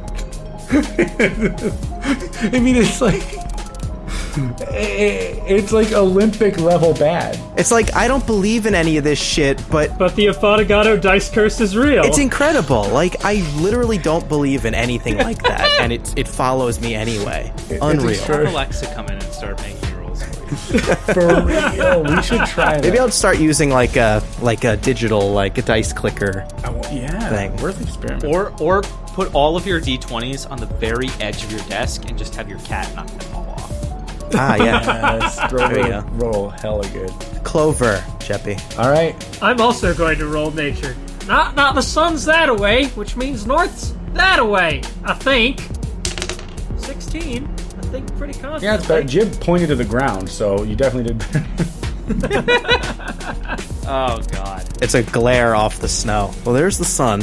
I mean, it's like I- It's like Olympic level bad. It's like I don't believe in any of this shit, but But the Affogato dice curse is real. it's incredible. Like I literally don't believe in anything like that, and it it follows me anyway. Unreal. extra- Have Alexa come in and start making rules for real, we should try that. Maybe I'll start using like a like a digital like a dice clicker. I wa- yeah, thing. worth the experiment. Or or put all of your d20s on the very edge of your desk and just have your cat knock them all off. Ah, yeah. Yes, throw There you go. roll hella good. Clover, Jeppy. All right, I'm also going to roll nature. Not not the sun's that away, which means north's that away. I think. Sixteen. I think pretty confidently. yeah, it's better. Jib pointed to the ground, so you definitely did. better. Oh god. It's a glare off the snow. Well, there's the sun.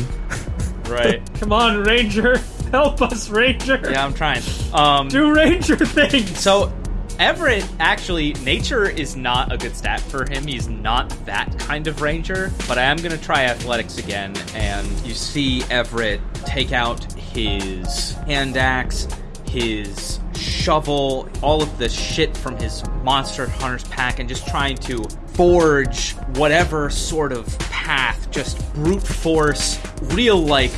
Right. Come on, Ranger. Help us, Ranger. yeah, I'm trying. Um Do Ranger things. So, Everett actually, nature is not a good stat for him. He's not that kind of ranger. But I am going to try athletics again, and you see Everett take out his hand axe, his shovel, all of the shit from his monster hunter's pack, and just trying to forge whatever sort of path, just brute force, real like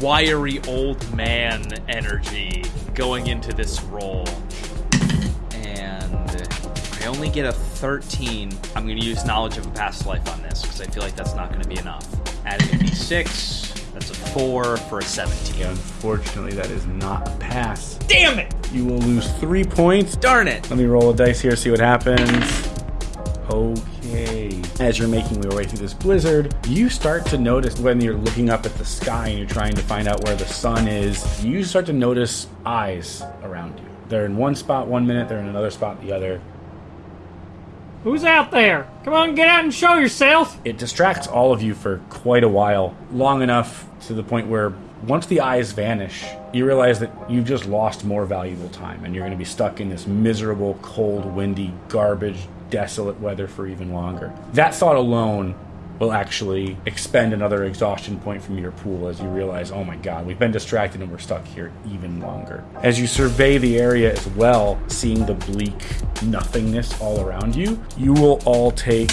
wiry old man energy going into this and I only get a 13. I'm going to use knowledge of a past life on this because I feel like that's not going to be enough. Adding a d6, that's a 4 for a 17. Unfortunately, that is not a pass. Damn it! You will lose three points. Darn it! Let me roll a dice here, see what happens. Okay. As you're making your way through this blizzard, you start to notice when you're looking up at the sky and you're trying to find out where the sun is, you start to notice eyes around you. They're in one spot one minute, they're in another spot the other. Who's out there? Come on, get out and show yourself. It distracts all of you for quite a while, long enough to the point where once the eyes vanish, you realize that you've just lost more valuable time and you're going to be stuck in this miserable, cold, windy, garbage, desolate weather for even longer. That thought alone will actually expend another exhaustion point from your pool as you realize, oh my god, we've been distracted and we're stuck here even longer. As you survey the area as well, seeing the bleak nothingness all around you, you will all take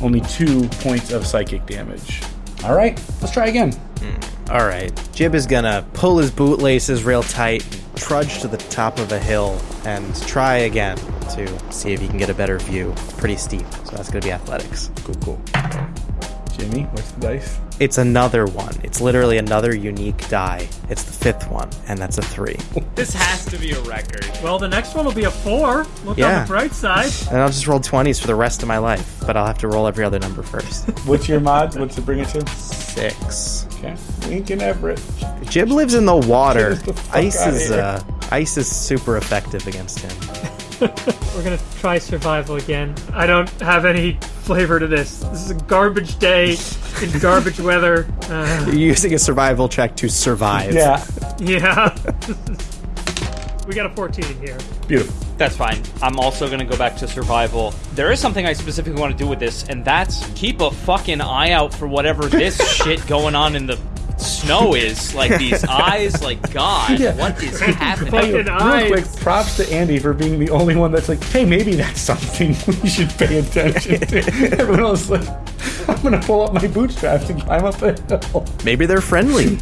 only two points of psychic damage. All right, let's try again. Hmm, all right. Jib is gonna pull his bootlaces real tight, trudge to the top of a hill, and try again to see if he can get a better view. Pretty steep, so that's gonna be athletics. Cool, cool. Jimmy, what's the dice? It's another one. It's literally another unique die. It's the fifth one, and that's a three. This has to be a record. Well, the next one will be a four. Look on the bright side. And I'll just roll 20s for the rest of my life, but I'll have to roll every other number first. What's your mod? What's it bring it to? Six. Okay. Lincoln Everett. Jib lives in the water. The Ice is uh, ice is super effective against him. We're gonna try survival again. I don't have any flavor to this. This is a garbage day in garbage weather. Uh, You're using a survival check to survive. Yeah. yeah. we got a 14 in here. Beautiful. That's fine. I'm also going to go back to survival. There is something I specifically want to do with this, and that's keep a fucking eye out for whatever this shit going on in the snow is. Like these eyes, like God, Yeah. what is happening? Fucking Real eyes. quick, props to Andy for being the only one that's like, hey, maybe that's something we should pay attention to. Everyone else like, I'm gonna pull up my bootstraps and climb up the hill. Maybe they're friendly.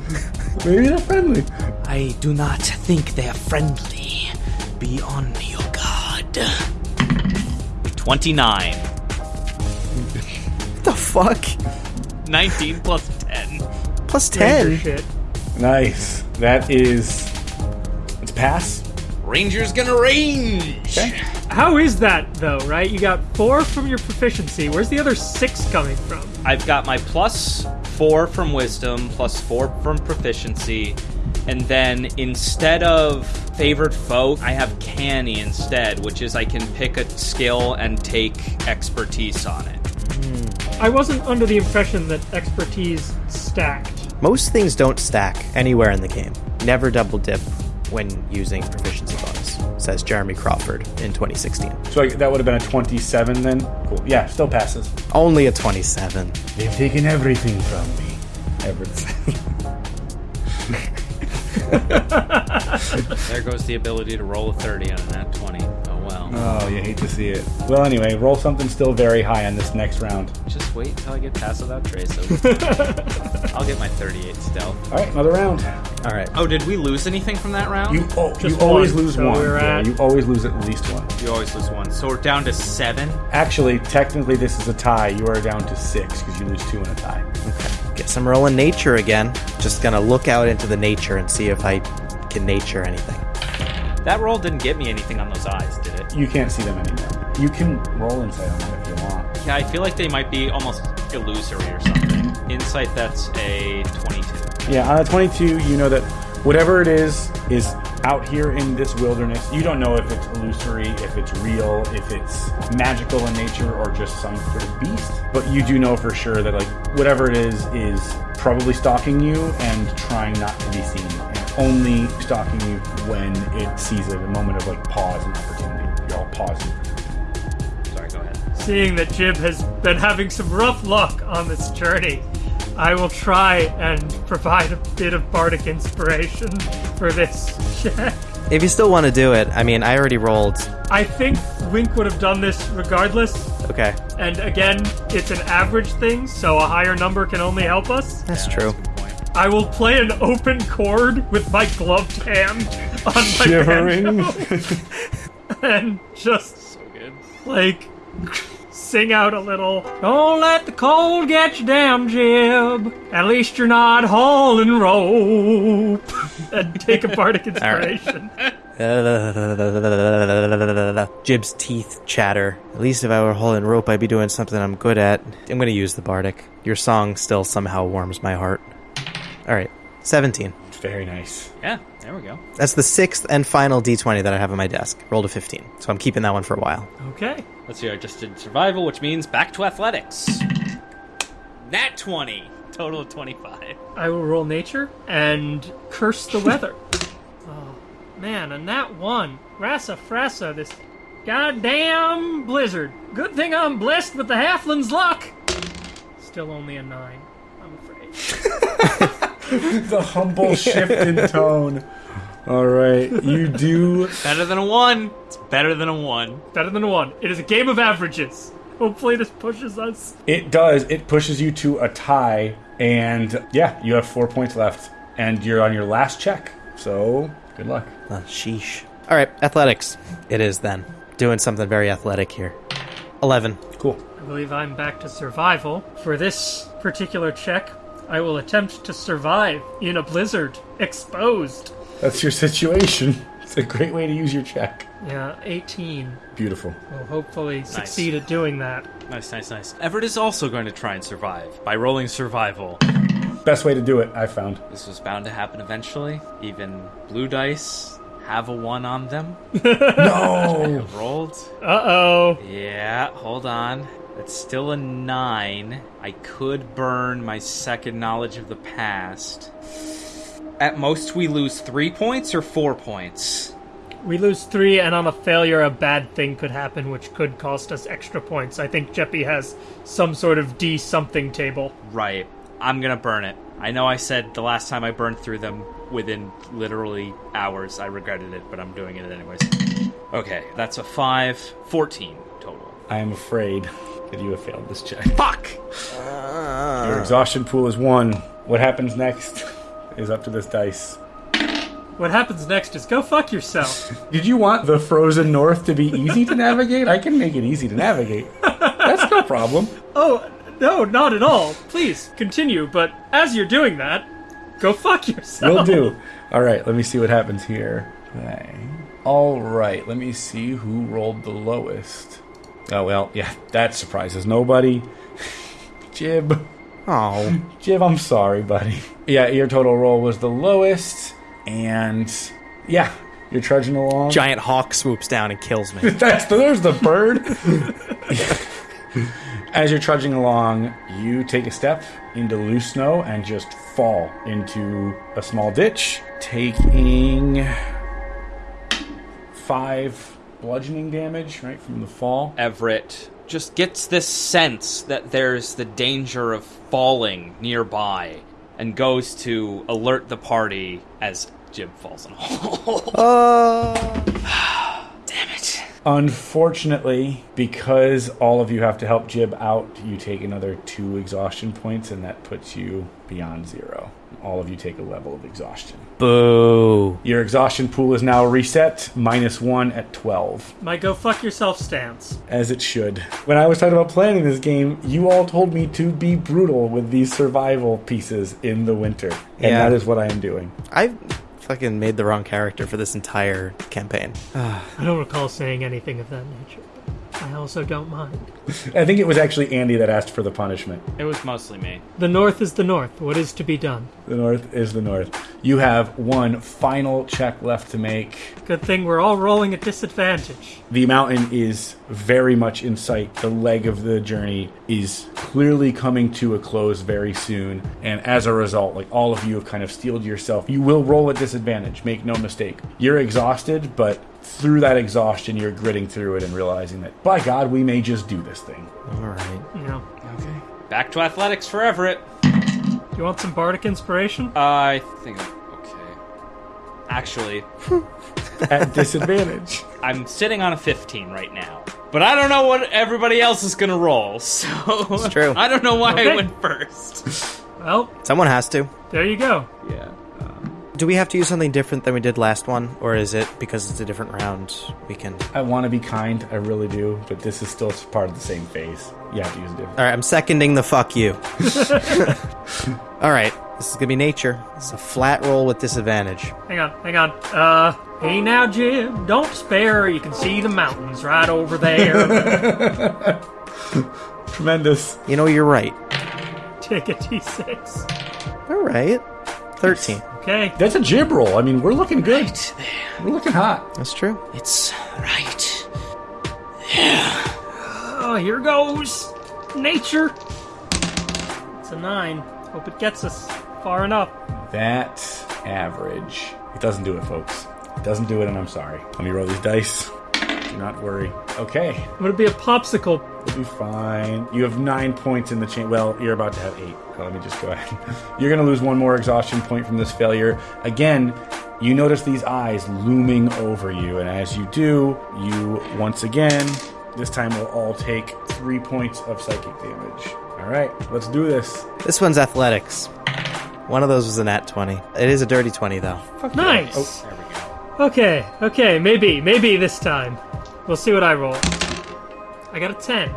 Maybe they're friendly. I do not think they are friendly. Be on your guard. 29. what the fuck? 19 plus 10. Plus Ranger 10. shit. Nice. That is. It's pass. Ranger's gonna range. Okay. How is that though? Right? You got four from your proficiency. Where's the other six coming from? I've got my plus four from wisdom, plus four from proficiency, and then instead of favored foe, I have canny instead, which is I can pick a skill and take expertise on it. I wasn't under the impression that expertise stacked. Most things don't stack anywhere in the game. Never double dip when using proficiency bonus, says Jeremy Crawford in 2016. So that would have been a 27 then? Cool. Yeah, still passes. Only a 27. They've taken everything from me. Everything. There goes the ability to roll a 30 on a nat 20. Oh well. Oh, you hate to see it. Well, anyway, roll something still very high on this next round. Just wait until I get past without trace. I'll get my 38 stealth. All right, another round. All right. Oh, did we lose anything from that round? You oh, you always lose so one. we're Yeah, at- you always lose at least one. You always lose one. So we're down to seven. Actually, technically, this is a tie. You are down to six because you lose two in a tie. Okay. Guess I'm rolling nature again. Just gonna look out into the nature and see if I can nature anything. That roll didn't get me anything on those eyes, did it? You can't see them anymore. You can roll insight on them if you want. Yeah, I feel like they might be almost illusory or something. Insight, that's a 22. Yeah, on a 22, you know that whatever it is is out here in this wilderness. You don't know if it's illusory, if it's real, if it's magical in nature, or just some sort of beast. But you do know for sure that like whatever it is is probably stalking you and trying not to be seen, only stalking you when it sees it, a moment of like pause and opportunity. You're all pausing. Sorry, go ahead. Seeing that Jib has been having some rough luck on this journey, I will try and provide a bit of bardic inspiration for this check. If you still want to do it, I mean, I already rolled. I think Wink would have done this regardless, Okay, and again, it's an average thing, so a higher number can only help us. that's true. Good point. I will play an open chord with my gloved hand on my Shivering. banjo and just So good. like sing out a little. Don't let the cold get you down, Jib. At least you're not hauling rope. and take a bardic inspiration. Jib's teeth chatter. At least if I were hauling rope, I'd be doing something I'm good at. I'm gonna use the bardic. Your song still somehow warms my heart. All right, 17. Very nice. Yeah, there we go. That's the sixth and final d20 that I have on my desk. Rolled a 15, so I'm keeping that one for a while. Okay. Let's see, I just did survival, which means back to athletics. Nat 20. Total of 25. I will roll nature and curse the weather. oh, man, and that one. Rasa frassa, this goddamn blizzard. Good thing I'm blessed with the halfling's luck. Still only a nine, I'm afraid. The humble shift in tone. All right, you do Better than a 1. It's better than a 1. Better than a one. It is a game of averages. Hopefully, this pushes us. It does. It pushes you to a tie, and yeah, you have four points left, and you're on your last check. So good luck. Uh, sheesh. All right, athletics. It is then. Doing something very athletic here. 11. Cool. I believe I'm back to survival. For this particular check, I will attempt to survive in a blizzard, exposed. That's your situation. It's a great way to use your check. Yeah, 18. Beautiful. We'll hopefully succeed at doing that. Nice, nice, nice. Everett is also going to try and survive by rolling survival. Best way to do it, I found. This was bound to happen eventually. Even blue dice have a 1 on them. No. Rolled. Uh oh. Yeah, hold on. It's still a 9. I could burn my second knowledge of the past. At most, we lose 3 points or 4 points? We lose three, and on a failure, a bad thing could happen, which could cost us extra points. I think Jeppy has some sort of D something table. Right. I'm gonna burn it. I know I said the last time I burned through them within literally hours, I regretted it, but I'm doing it anyways. Okay, that's a 5. 14 total. I am afraid that you have failed this check. Fuck! Ah. Your exhaustion pool is one. What happens next is up to this dice. What happens next is go fuck yourself. Did you want the frozen north to be easy to navigate? I can make it easy to navigate. That's no problem. oh, no, not at all. Please, continue, but as you're doing that, go fuck yourself. Will do. All right, let me see what happens here. Okay. All right, let me see who rolled the lowest. Oh, well, yeah, that surprises nobody. Jib. Oh. Jib, I'm sorry, buddy. Yeah, your total roll was the lowest, and yeah, you're trudging along. Giant hawk swoops down and kills me. That's the, there's the bird. As you're trudging along, you take a step into loose snow and just fall into a small ditch, taking five bludgeoning damage right from the fall. Everett just gets this sense that there's the danger of falling nearby and goes to alert the party as Jib falls in a hole. Oh. Damn it. Unfortunately, because all of you have to help Jib out, you take another two exhaustion points, and that puts you beyond zero. All of you take a level of exhaustion. Boo. Your exhaustion pool is now reset, minus one at 12, My go fuck yourself stance. as it should. When I was talking about planning this game, you all told me to be brutal with these survival pieces in the winter. And Yeah. that is what I am doing. I fucking made the wrong character for this entire campaign. I don't recall saying anything of that nature. But I also don't mind. I think it was actually Andy that asked for the punishment. It was mostly me. The North is the North. What is to be done? The North is the North. You have one final check left to make. Good thing we're all rolling at disadvantage. The mountain is very much in sight. The leg of the journey is clearly coming to a close very soon. And as a result, like all of you have kind of steeled yourself. You will roll at disadvantage, make no mistake. You're exhausted, but through that exhaustion, you're gritting through it and realizing that, by God, we may just do this thing. All right. You know. Okay. Back to athletics for Everett. You want some bardic inspiration? I think. Okay. Actually, At disadvantage. I'm sitting on a 15 right now. But I don't know what everybody else is gonna roll, so It's true. I don't know why Okay. I went first. Well, Someone has to. there you go. Yeah. Do we have to use something different than we did last one, or is it because it's a different round? We can. I want to be kind, I really do, but this is still part of the same phase. You have to use it different. All right, I'm seconding the fuck you. All right, this is gonna be nature. It's a flat roll with disadvantage. Hang on, hang on. Uh, hey now, Jim, don't spare. You can see the mountains right over there. Tremendous. You know, you're right. Take a d6. All right, thirteen. Okay. That's a jib roll. I mean, we're looking good. Right there. We're looking hot. That's true. It's right. Oh, here goes. Nature. It's a nine. Hope it gets us far enough. That average. It doesn't do it, folks. It doesn't do it, and I'm sorry. Let me roll these dice. Do not worry. Okay, I'm gonna be a popsicle? we'll be fine. You have nine points in the chain. Well, you're about to have eight. So let me just go ahead. You're going to lose one more exhaustion point from this failure. Again, you notice these eyes looming over you, and as you do, you once again, this time will all take three points of psychic damage. All right, let's do this. This one's athletics. One of those was a nat twenty. It is a dirty twenty though. Nice. Oh, there we go. Okay, okay, maybe, maybe this time. We'll see what I roll. I got a 10.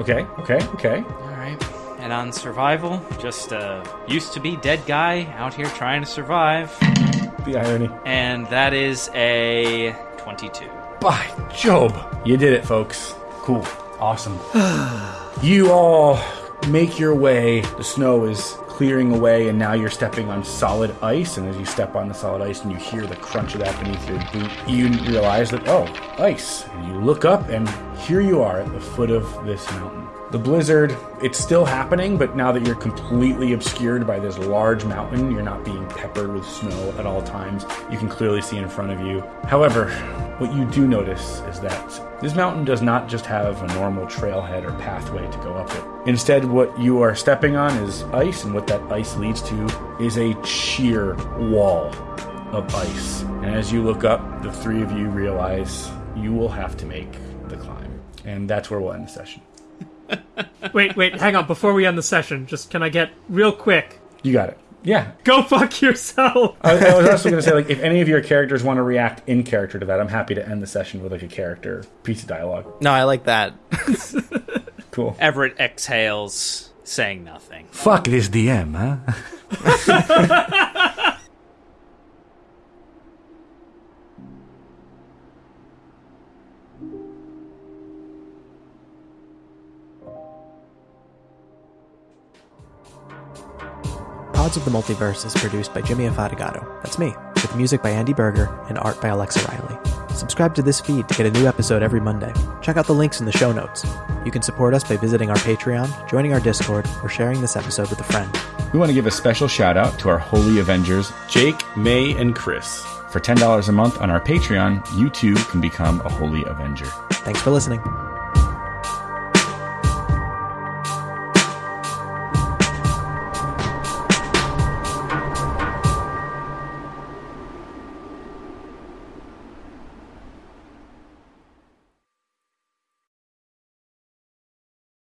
Okay, okay, okay. Alright. And on survival, just a used to be dead guy out here trying to survive. The irony. And that is a 22. By Job. You did it, folks. Cool. Awesome. you all make your way. The snow is clearing away, and now you're stepping on solid ice. And as you step on the solid ice and you hear the crunch of that beneath your boot, you realize that, oh, ice. And you look up, and here you are at the foot of this mountain. The blizzard, it's still happening, but now that you're completely obscured by this large mountain, you're not being peppered with snow at all times. You can clearly see in front of you. However, what you do notice is that this mountain does not just have a normal trailhead or pathway to go up it. Instead, what you are stepping on is ice, and what that ice leads to is a sheer wall of ice. And as you look up, the three of you realize you will have to make the climb. And that's where we'll end the session. Wait, wait, hang on. Before we end the session, just can I get real quick? You got it. Yeah. Go fuck yourself. I, I was also going to say, like, if any of your characters want to react in character to that, I'm happy to end the session with like a character piece of dialogue. No, I like that. Cool. Everett exhales, saying nothing. Fuck this DM, huh? Pods of the Multiverse is produced by Jimmy Afatigato. That's me, with music by Andy Berger and art by Alexa Riley. Subscribe to this feed to get a new episode every Monday. Check out the links in the show notes. You can support us by visiting our Patreon, joining our Discord, or sharing this episode with a friend. We want to give a special shout out to our Holy Avengers, Jake, May, and Chris. For $10 a month on our Patreon, you too can become a Holy Avenger. Thanks for listening.